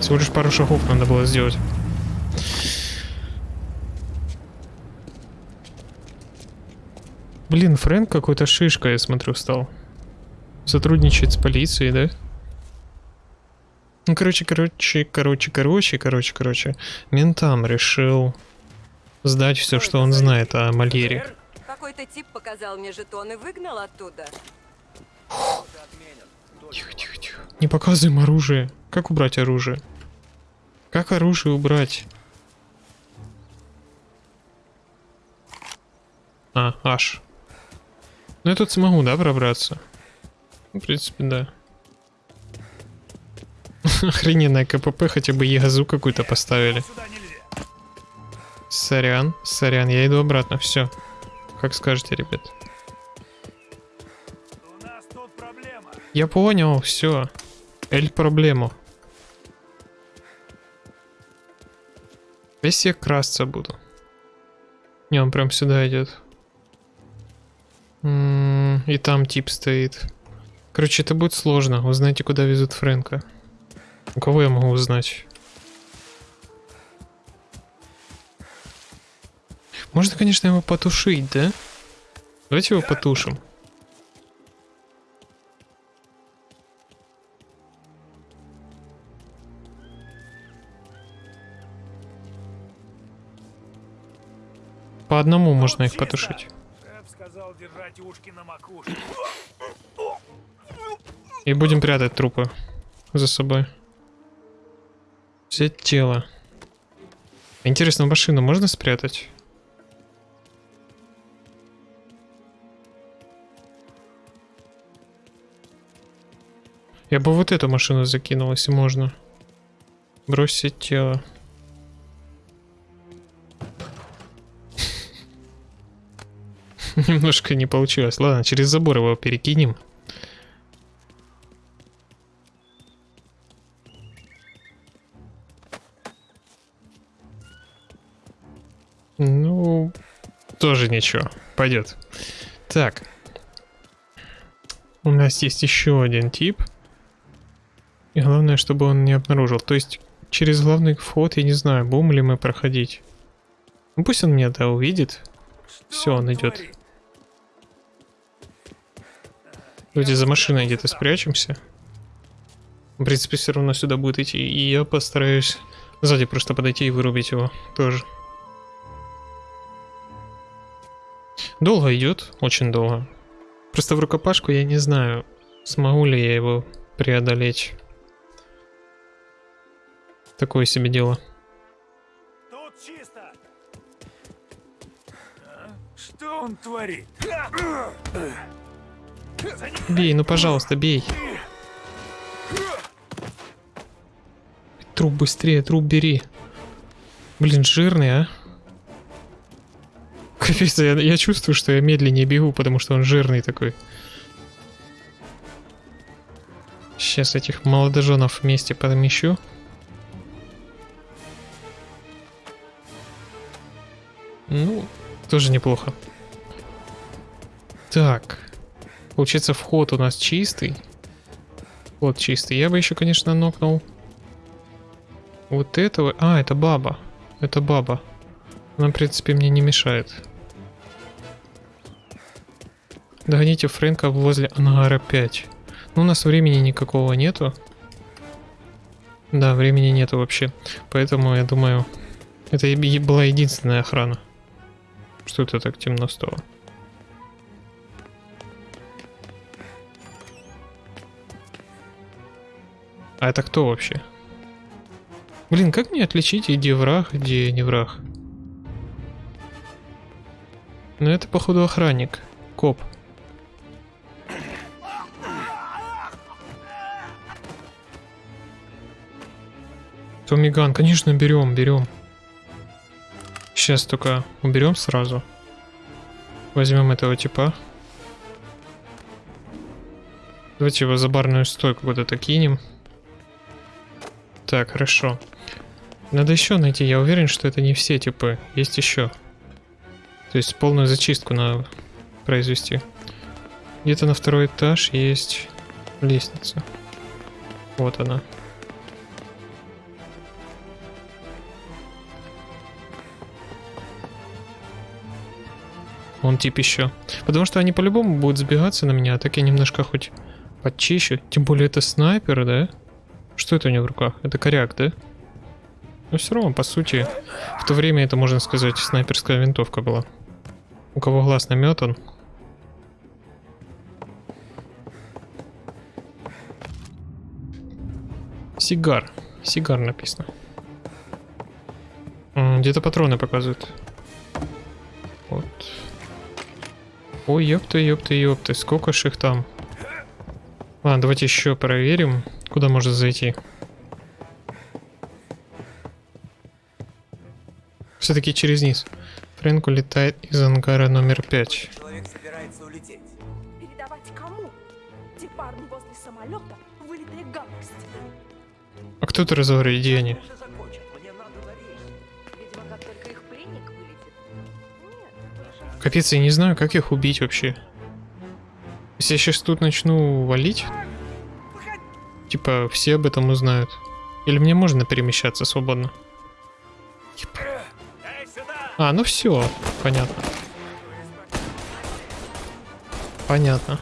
Всего лишь пару шагов надо было сделать. Блин, Фрэнк какой-то шишка, я смотрю, стал. Сотрудничает с полицией, да? Ну, короче, короче, короче, короче, короче, короче. Ментам решил сдать все, что он знает о Мальере. Какой-то тип показал мне жетон и выгнал оттуда. Тихо, тихо, тихо. Не показываем оружие. Как убрать оружие? Как оружие убрать? А, аж. Ну я тут смогу, да, пробраться? В принципе, да. Охрененная КПП, хотя бы ЕГАЗу какую-то поставили. Сорян, сорян, я иду обратно, все. Как скажете, ребят. Я понял, все. Эль проблему. Я красться буду. Не, он прям сюда идет. М, И там тип стоит. Короче, это будет сложно. Узнайте, куда везут Фрэнка. У кого я могу узнать? Можно, конечно, его потушить, да? Давайте его потушим. По одному можно их потушить. И будем прятать трупы за собой. Взять тело. Интересно, машину можно спрятать? Я бы вот эту машину закинул, если можно. Бросить тело. Немножко не получилось. Ладно, через забор его перекинем. Ну, тоже ничего. Пойдет. Так. У нас есть еще один тип. И главное, чтобы он не обнаружил. То есть, через главный вход, я не знаю, будем ли мы проходить. Ну, пусть он меня, да, увидит. Все, он идет. Давайте за машиной где-то спрячемся. В принципе, все равно сюда будет идти. И я постараюсь сзади просто подойти и вырубить его тоже. Долго идет, очень долго. Просто в рукопашку я не знаю, смогу ли я его преодолеть. Такое себе дело. Тут чисто. А? Что он творит? Бей, ну пожалуйста, бей. Труп быстрее, труп бери. Блин, жирный, а? Капец, я, я чувствую, что я медленнее бегу, потому что он жирный такой. Сейчас этих молодоженов вместе подмещу. Ну, тоже неплохо. Так. Получается, вход у нас чистый. Вот чистый. Я бы еще, конечно, нокнул вот этого. А, это баба. Это баба. Она, в принципе, мне не мешает. Догоните Фрэнка возле ангара 5. Ну, у нас времени никакого нету. Да, времени нету вообще. Поэтому, я думаю, это была единственная охрана. Что это так темно стало? А это кто вообще? Блин, как мне отличить, где враг, где не враг? Ну это походу охранник. Коп. Томиган, конечно, берем, берем. Сейчас только уберем сразу. Возьмем этого типа. Давайте его за барную стойку куда-то кинем. Так, хорошо. Надо еще найти. Я уверен, что это не все типы. Есть еще. То есть полную зачистку надо произвести. Где-то на второй этаж есть лестница. Вот она. Он тип еще. Потому что они по-любому будут сбегаться на меня, а так я немножко хоть подчищу. Тем более это снайпер, да? Что это у него в руках? Это коряк, да? Но все равно, по сути, в то время это, можно сказать, снайперская винтовка была. У кого глаз наметан. Сигар. Сигар написано. Где-то патроны показывают. Вот. Ой, ёпта, ёпта, ёпта, сколько ж их там. Ладно, давайте еще проверим, куда можно зайти. Все-таки через низ. Фрэнк улетает из ангара номер пять. Человек собирается улететь. Передавать кому? Те парни возле самолета вылитые гадости. А кто ты разговаривает, где они? Капец, я не знаю, как их убить вообще. Если я сейчас тут начну валить, типа все об этом узнают. Или мне можно перемещаться свободно? Типа. А, ну все, понятно. Понятно.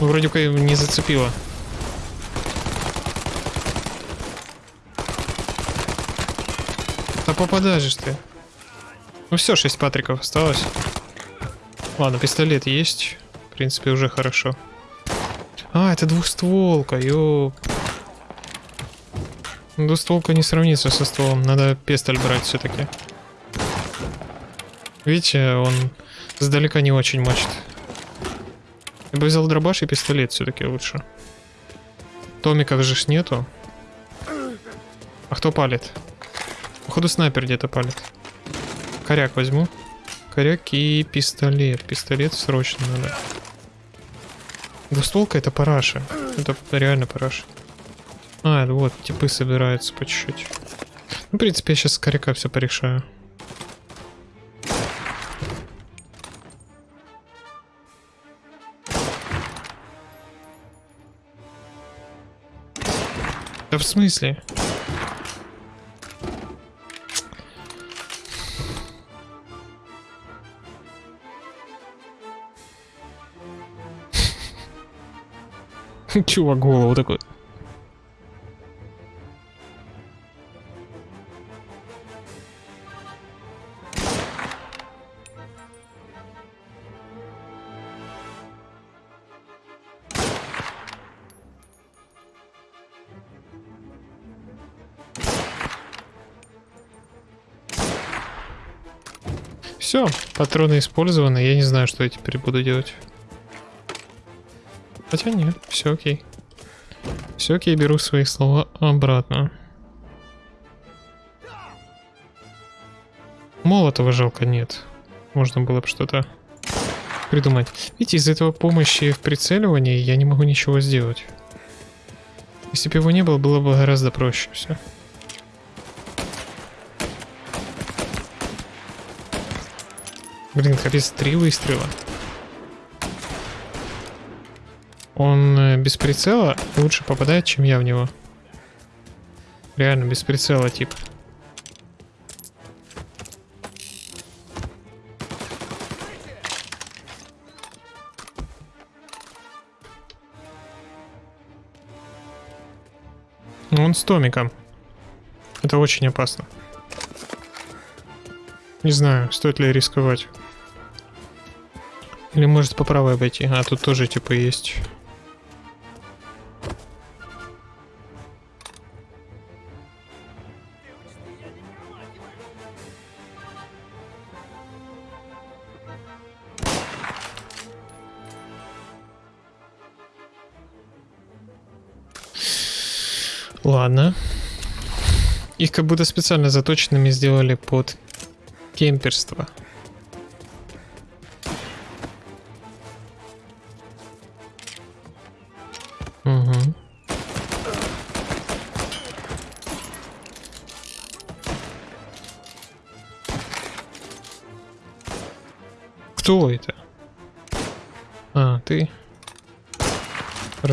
Ну, вроде бы не зацепило. Да попадаешь ты. Ну все, 6 патриков осталось. Ладно, пистолет есть. В принципе, уже хорошо. А, это двухстволка, ёп. Ну, двустволка не сравнится со стволом. Надо пестоль брать все таки Видите, он сдалека не очень мочит. Я бы взял дробаш и пистолет все-таки лучше. Томиков же ж нету. А кто палит? Походу снайпер где-то палит. Коряк возьму. Коряк и пистолет. Пистолет срочно надо. Двустволка это параша. Это реально параша. А, вот, типы собираются по чуть-чуть. Ну, в принципе, я сейчас с коряка все порешаю. Да в смысле? Чувак голову такой. Все, патроны использованы. Я не знаю, что я теперь буду делать. Хотя нет, все окей. Все окей, беру свои слова обратно. Молотого жалко нет. Можно было бы что-то придумать. Видите, из этого помощи в прицеливании я не могу ничего сделать. Если бы его не было, было бы гораздо проще все. Блин, капец, три выстрела. Он э, без прицела лучше попадает, чем я в него. Реально, без прицела, тип. Он с Томиком. Это очень опасно. Не знаю, стоит ли рисковать. Или может по правой обойти. А тут тоже типа есть. Ладно. Их как будто специально заточенными сделали под кемперство.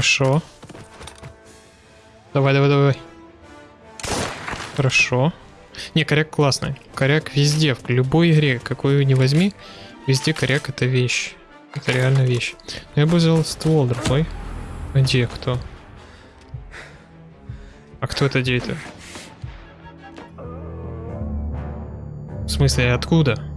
Хорошо. Давай, давай, давай. Хорошо. Не, коряк классный. Коряк везде, в любой игре, какую не возьми, везде коряк это вещь. Это реально вещь. Но я бы взял ствол другой. Где кто? А кто это где-то? В смысле, откуда?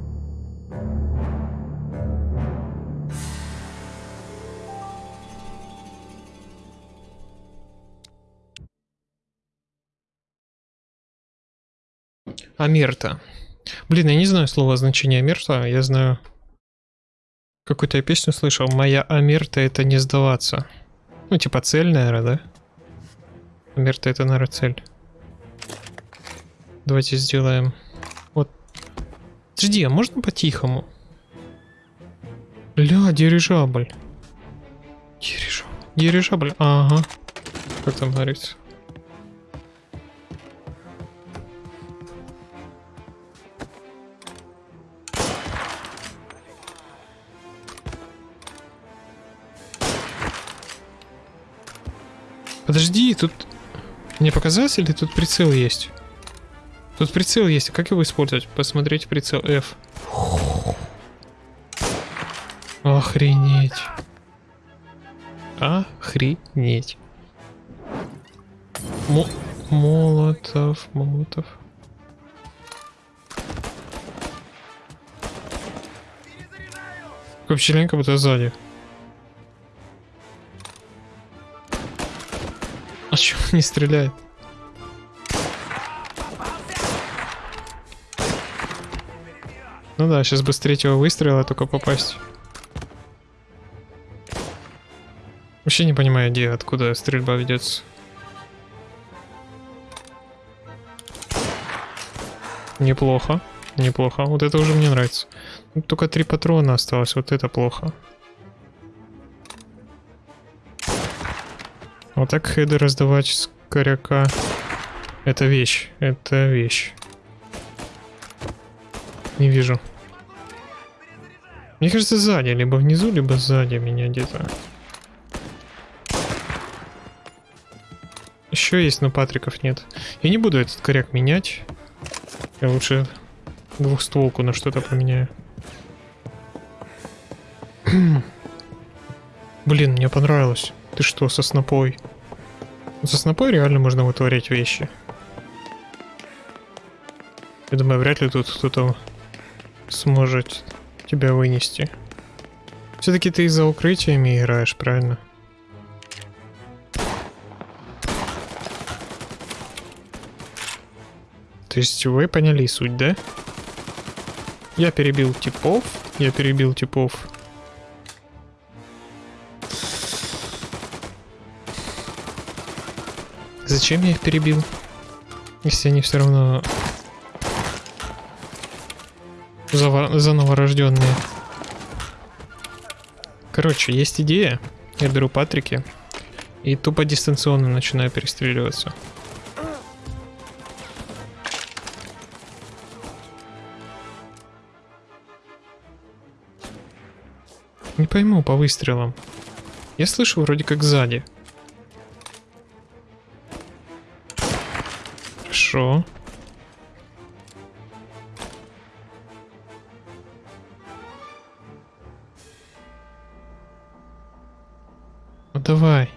Амерта. Блин, я не знаю слова значения Амерта, я знаю... Какую-то я песню слышал. Моя Амерта это не сдаваться. Ну, типа цель, наверное, да? Амерта это, наверное, цель. Давайте сделаем... Вот. Подожди, а можно по-тихому? Ля, дирижабль. Дирижабль. Дирижабль, ага. Как там говорится? тут... Мне показалось, или тут прицел есть? Тут прицел есть, как его использовать? Посмотреть прицел F. Охренеть. Охренеть. М молотов, молотов. Как пчеленка будто сзади. Не стреляет? Ну да, сейчас бы с третьего выстрела только попасть. Вообще не понимаю, где, откуда стрельба ведется. Неплохо, неплохо. Вот это уже мне нравится. Только три патрона осталось, вот это плохо. Вот так хеды раздавать с коряка. Это вещь, это вещь. Не вижу. Мне кажется, сзади, либо внизу, либо сзади меня где-то. Еще есть, но патриков нет. Я не буду этот коряк менять. Я лучше двухстволку на что-то поменяю. Блин, мне понравилось. Ты что, со снопой? Со снопой реально можно вытворять вещи. Я думаю, вряд ли тут кто-то сможет тебя вынести. Все-таки ты за укрытиями играешь, правильно? То есть вы поняли суть, да? Я перебил типов, я перебил типов. Зачем я их перебил? Если они все равно Заво- заново рожденные. Короче, есть идея. Я беру Патрики и тупо дистанционно начинаю перестреливаться. Не пойму по выстрелам. Я слышу вроде как сзади. Хорошо. Ну давай.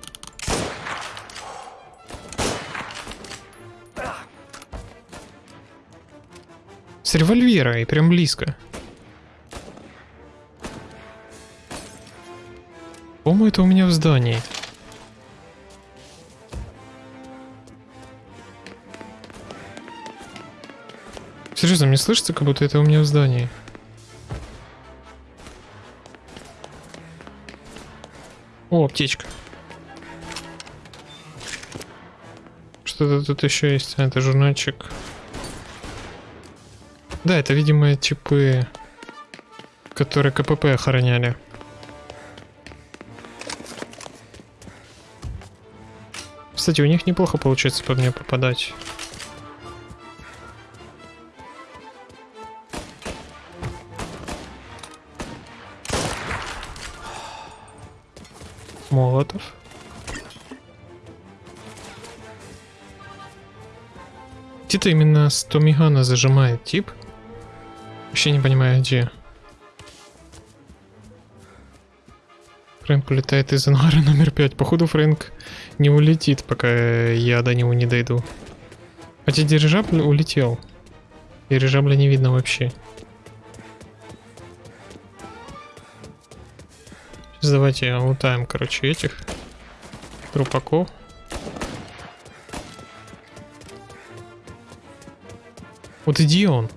С револьвера и прям близко. По-моему, это у меня в здании. Серьезно, мне слышится, как будто это у меня в здании. О, аптечка. Что-то тут еще есть. А, это журнальчик. Да, это, видимо, типы, которые КПП охраняли. Кстати, у них неплохо получается по мне попадать. Молотов. Где-то именно с Томигана зажимает тип. Вообще не понимаю, где. Фрэнк улетает из ангара номер 5. Походу Фрэнк не улетит, пока я до него не дойду. Хотя дирижабль улетел. Дирижабля не видно вообще. Давайте лутаем, короче, этих трупаков. Вот иди он.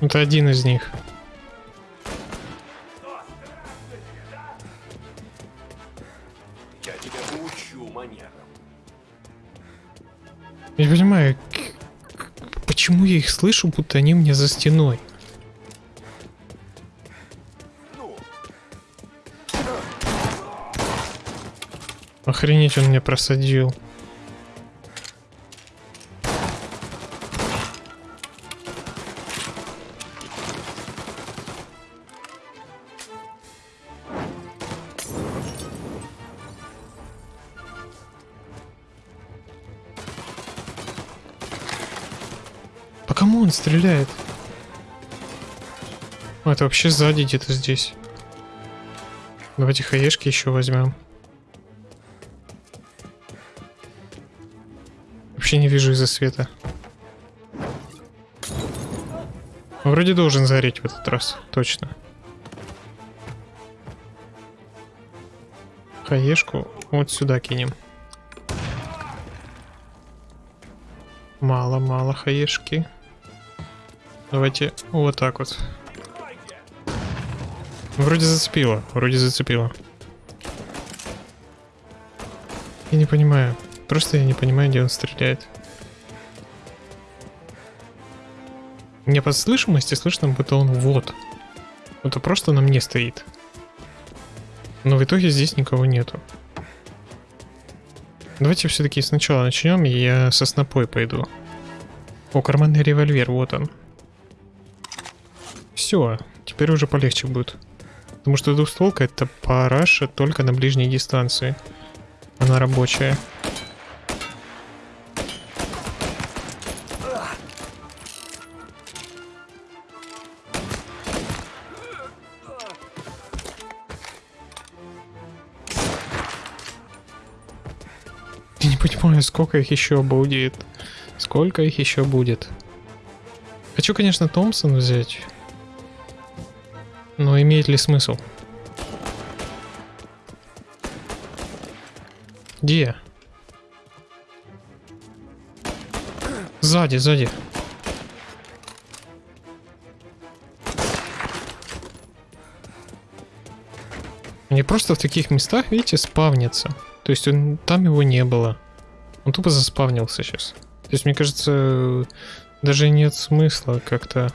Это один из них. Слышу, будто они мне за стеной. Охренеть, он мне просадил. Это вообще сзади где-то здесь. Давайте хаешки еще возьмем. Вообще не вижу из-за света. Вроде должен зареть в этот раз, точно. Хаешку вот сюда кинем. Мало-мало хаешки. Давайте вот так вот. Вроде зацепило, вроде зацепило. Я не понимаю. Просто я не понимаю, где он стреляет. Мне по слышимости слышно, будто он вот. Это просто на мне стоит. Но в итоге здесь никого нету. Давайте все-таки сначала начнем, и я со снопой пойду. О, карманный револьвер, вот он. Все, теперь уже полегче будет. Потому что двухстволка это параша только на ближней дистанции. Она рабочая. Я не понимаю, сколько их еще будет. Сколько их еще будет. Хочу, конечно, Томпсон взять. Но имеет ли смысл? Где? Сзади, сзади. Они просто в таких местах, видите, спавнится. То есть он, там его не было. Он тупо заспавнился сейчас. То есть, мне кажется, даже нет смысла как-то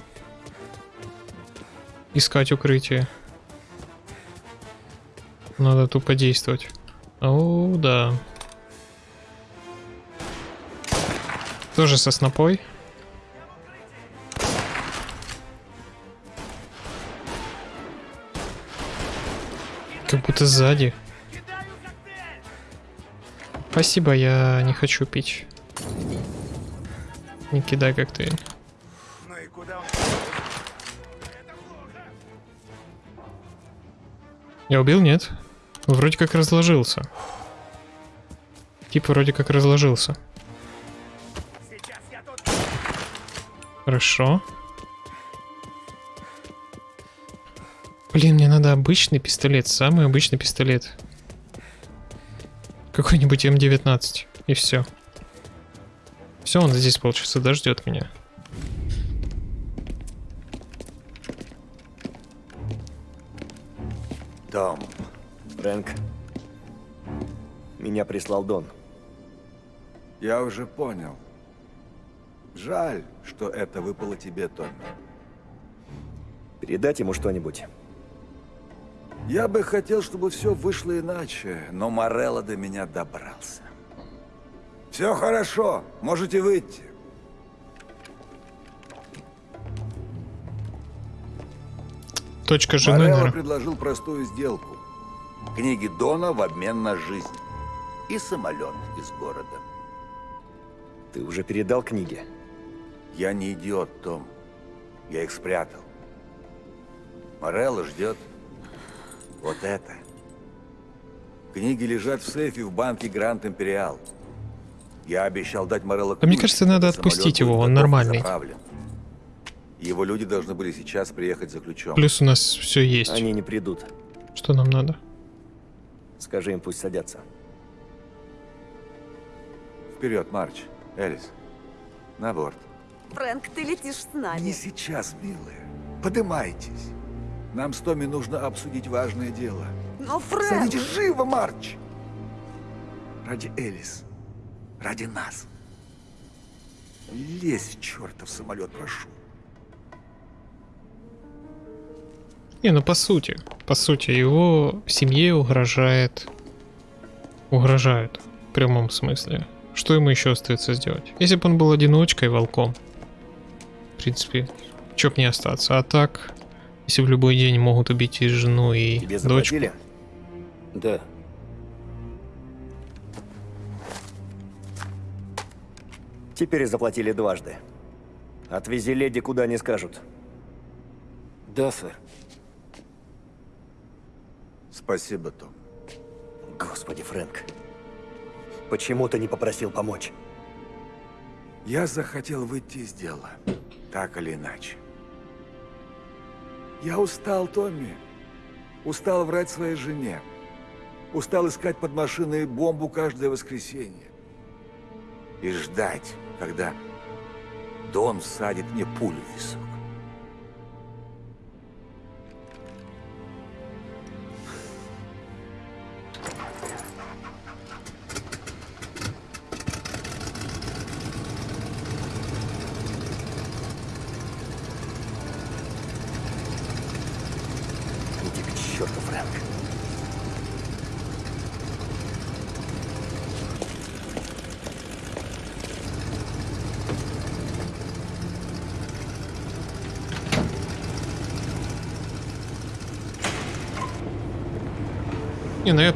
искать укрытие. Надо тупо действовать. О, да. Тоже со снопой. Как будто сзади. Спасибо, я не хочу пить. Не кидай коктейль. Я убил, нет? Вроде как разложился. Тип вроде как разложился. Хорошо. Блин, мне надо обычный пистолет, самый обычный пистолет. Какой-нибудь М19. И все. Все, он здесь, получится, дождет меня. Меня прислал Дон. Я уже понял. Жаль, что это выпало тебе, Томми. Передать ему что-нибудь. Я бы хотел, чтобы все вышло иначе, но Морелло до меня добрался. Все хорошо, можете выйти. Точка жены, Морелло предложил простую сделку. Книги Дона в обмен на жизнь. И самолет из города. Ты уже передал книги? Я не идиот, Том. Я их спрятал. Морелло ждет вот это. Книги лежат в сейфе в банке Гранд Империал. Я обещал дать Морелло А мне кажется, надо когда отпустить его, он нормальный. заправлен. Его люди должны были сейчас приехать за ключом. Плюс у нас все есть. Они не придут. Что нам надо? Скажи им, пусть садятся. Вперед, Марч. Элис. На борт. Фрэнк, ты летишь с нами. Не сейчас, милая. Подымайтесь. Нам с Томми нужно обсудить важное дело. Но, Фрэнк... Садитесь живо, Марч! Ради Элис. Ради нас. Лезь в чертов самолет, прошу. Не, ну по сути. По сути, его семье угрожает... Угрожают. В прямом смысле. Что ему еще остается сделать? Если бы он был одиночкой, волком. В принципе, чё б не остаться. А так, если в любой день могут убить и жену, и Тебе дочку. заплатили? Да. Теперь заплатили дважды. Отвези леди куда не скажут. Да, сэр. Спасибо, Том. Господи, Фрэнк. Почему ты не попросил помочь? Я захотел выйти из дела, так или иначе. Я устал, Томми. Устал врать своей жене. Устал искать под машиной бомбу каждое воскресенье. И ждать, когда Дон всадит мне пулю в висок.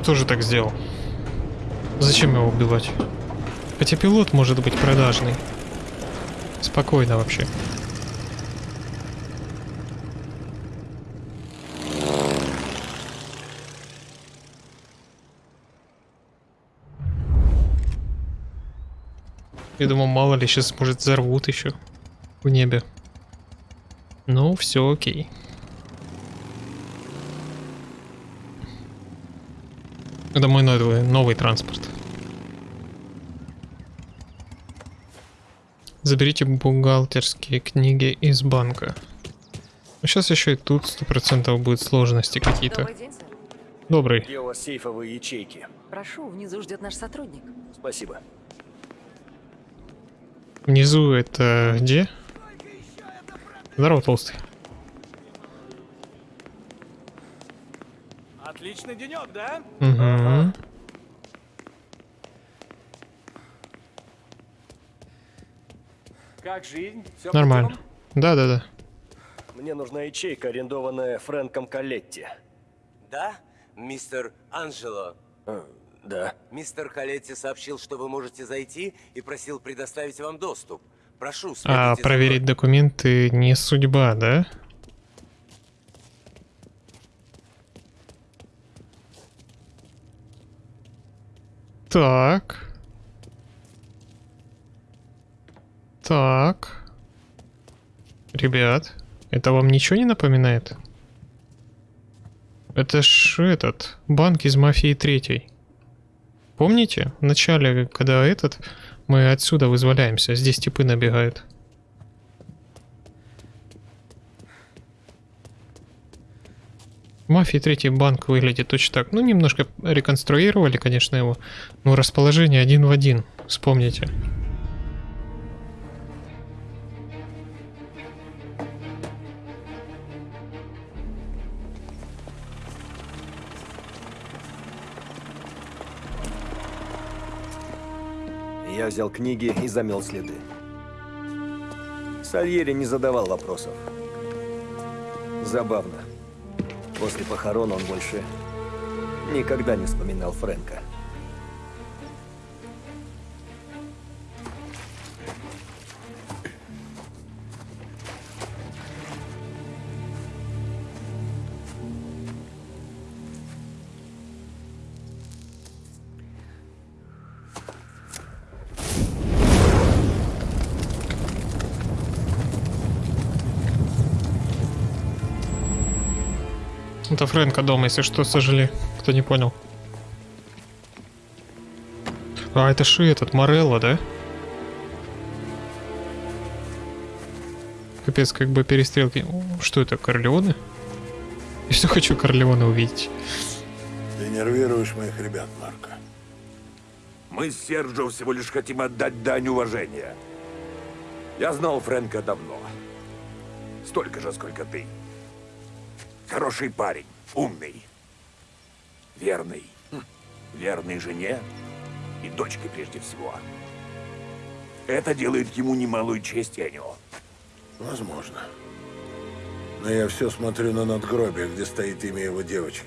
Тоже так сделал. Зачем его убивать? Хотя пилот может быть продажный. Спокойно вообще. Я думал, мало ли, сейчас, может, взорвут еще в небе. Ну, все окей. Это мой новый, новый транспорт. Заберите бухгалтерские книги из банка. Сейчас еще и тут сто процентов будет сложности какие-то. Добрый день, сэр. Добрый. Где у вас сейфовые ячейки? Прошу, внизу ждет наш сотрудник. Спасибо. Внизу это где? Здорово, толстый. Отличный денек, да? Угу. Как жизнь? Все Нормально. Да, да, да. Мне нужна ячейка, арендованная Фрэнком Калетти. Да, мистер Анджело? Э, да. Мистер Калетти сообщил, что вы можете зайти и просил предоставить вам доступ. Прошу, А проверить документы не судьба, да? Так. Так. Ребят, это вам ничего не напоминает? Это ж этот, банк из Мафии третьей. Помните? В начале, когда этот, мы отсюда вызволяемся, здесь типы набегают. Мафии третий банк выглядит точно так. Ну, немножко реконструировали, конечно, его. Но расположение один в один. Вспомните. Взял книги и замел следы. Сальери не задавал вопросов. Забавно. После похорон он больше никогда не вспоминал Фрэнка. Это Фрэнка дома, если что, сожали. Кто не понял. А, это Ши этот, Морелло, да? Капец, как бы перестрелки. Что это, Корлеоне? Я все хочу Корлеоне увидеть. Ты нервируешь моих ребят, Марко. Мы с Серджо всего лишь хотим отдать дань уважения. Я знал Фрэнка давно. Столько же, сколько ты. Хороший парень, умный, верный, Хм. верный жене и дочке прежде всего. Это делает ему немалую честь, Энио. Возможно. Но я все смотрю на надгробие, где стоит имя его девочки.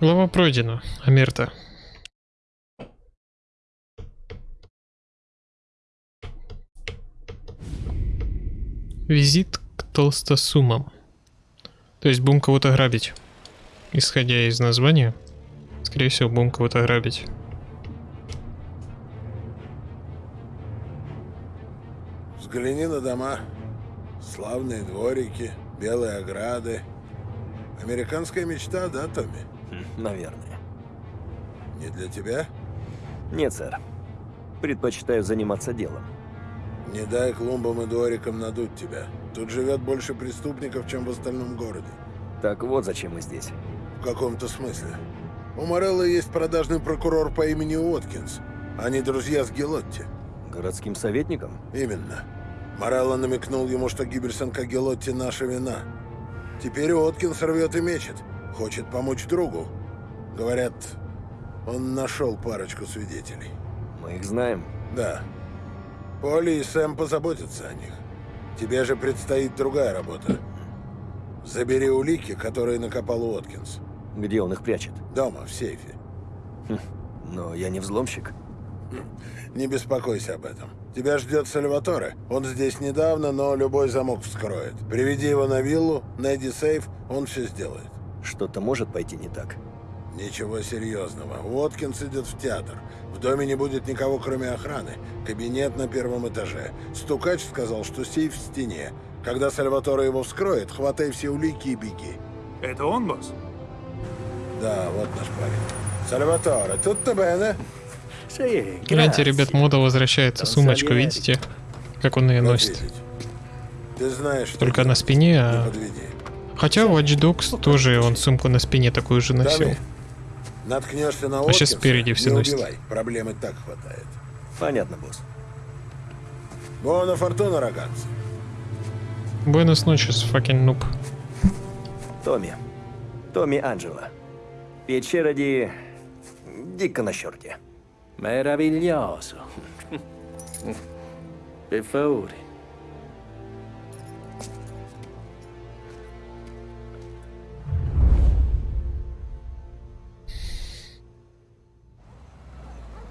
Глава пройдена. Амерта. Визит к толстосумам. То есть будем кого-то грабить. Исходя из названия, скорее всего, будем кого-то грабить. Взгляни на дома. Славные дворики, белые ограды. Американская мечта, да, Томми? Наверное. Не для тебя? Нет, сэр. Предпочитаю заниматься делом. Не дай клумбам и дворикам надуть тебя. Тут живет больше преступников, чем в остальном городе. Так вот зачем мы здесь. В каком-то смысле. У Морелла есть продажный прокурор по имени Уоткинс. Они друзья с Гелотти. Городским советником? Именно. Морелло намекнул ему, что гибель сынка Гелотти наша вина. Теперь Уоткинс рвет и мечет. Хочет помочь другу. Говорят, он нашел парочку свидетелей. Мы их знаем. Да. Поли и Сэм позаботятся о них. Тебе же предстоит другая работа. Забери улики, которые накопал Уоткинс. Где он их прячет? Дома, в сейфе. Хм, но я не взломщик. Не беспокойся об этом. Тебя ждет Сальваторе. Он здесь недавно, но любой замок вскроет. Приведи его на виллу, найди сейф, он все сделает. Что-то может пойти не так. Ничего серьезного. Уоткинс идет в театр. В доме не будет никого, кроме охраны. Кабинет на первом этаже. Стукач сказал, что сейф в стене. Когда Сальваторе его вскроет, хватай все улики и беги. Это он, босс? Да, вот наш парень. Сальваторе, тут-то бене. Гляньте, ребят, мода возвращается. Сумочку, видите? Как он ее носит. Ты знаешь, что Только на спине, а... Хотя Watch Dogs тоже он сумку на спине такую же носил. Наткнешься на А щас Уоткинса, спереди все не убивай. Проблемы так хватает. Понятно, босс. Буона фортуна, рогатцы. Буэнос ночес, fucking нуб. Томми. Томми Анджело. Печера ди... Дико на черте. Meraviglioso. Per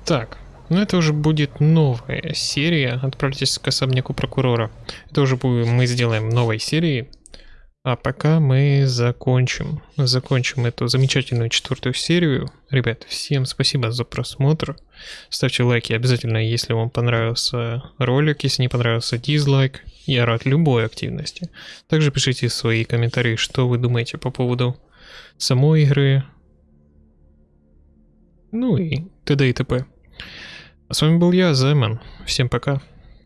Так, ну это уже будет новая серия. Отправьтесь к особняку прокурора. Это уже будет, мы сделаем новой серии. А пока мы закончим. Закончим эту замечательную четвертую серию. Ребят, всем спасибо за просмотр. Ставьте лайки обязательно, если вам понравился ролик. Если не понравился, дизлайк. Я рад любой активности. Также пишите свои комментарии, что вы думаете по поводу самой игры. Ну и т.д. и т.п. А с вами был я, Займан. Всем пока.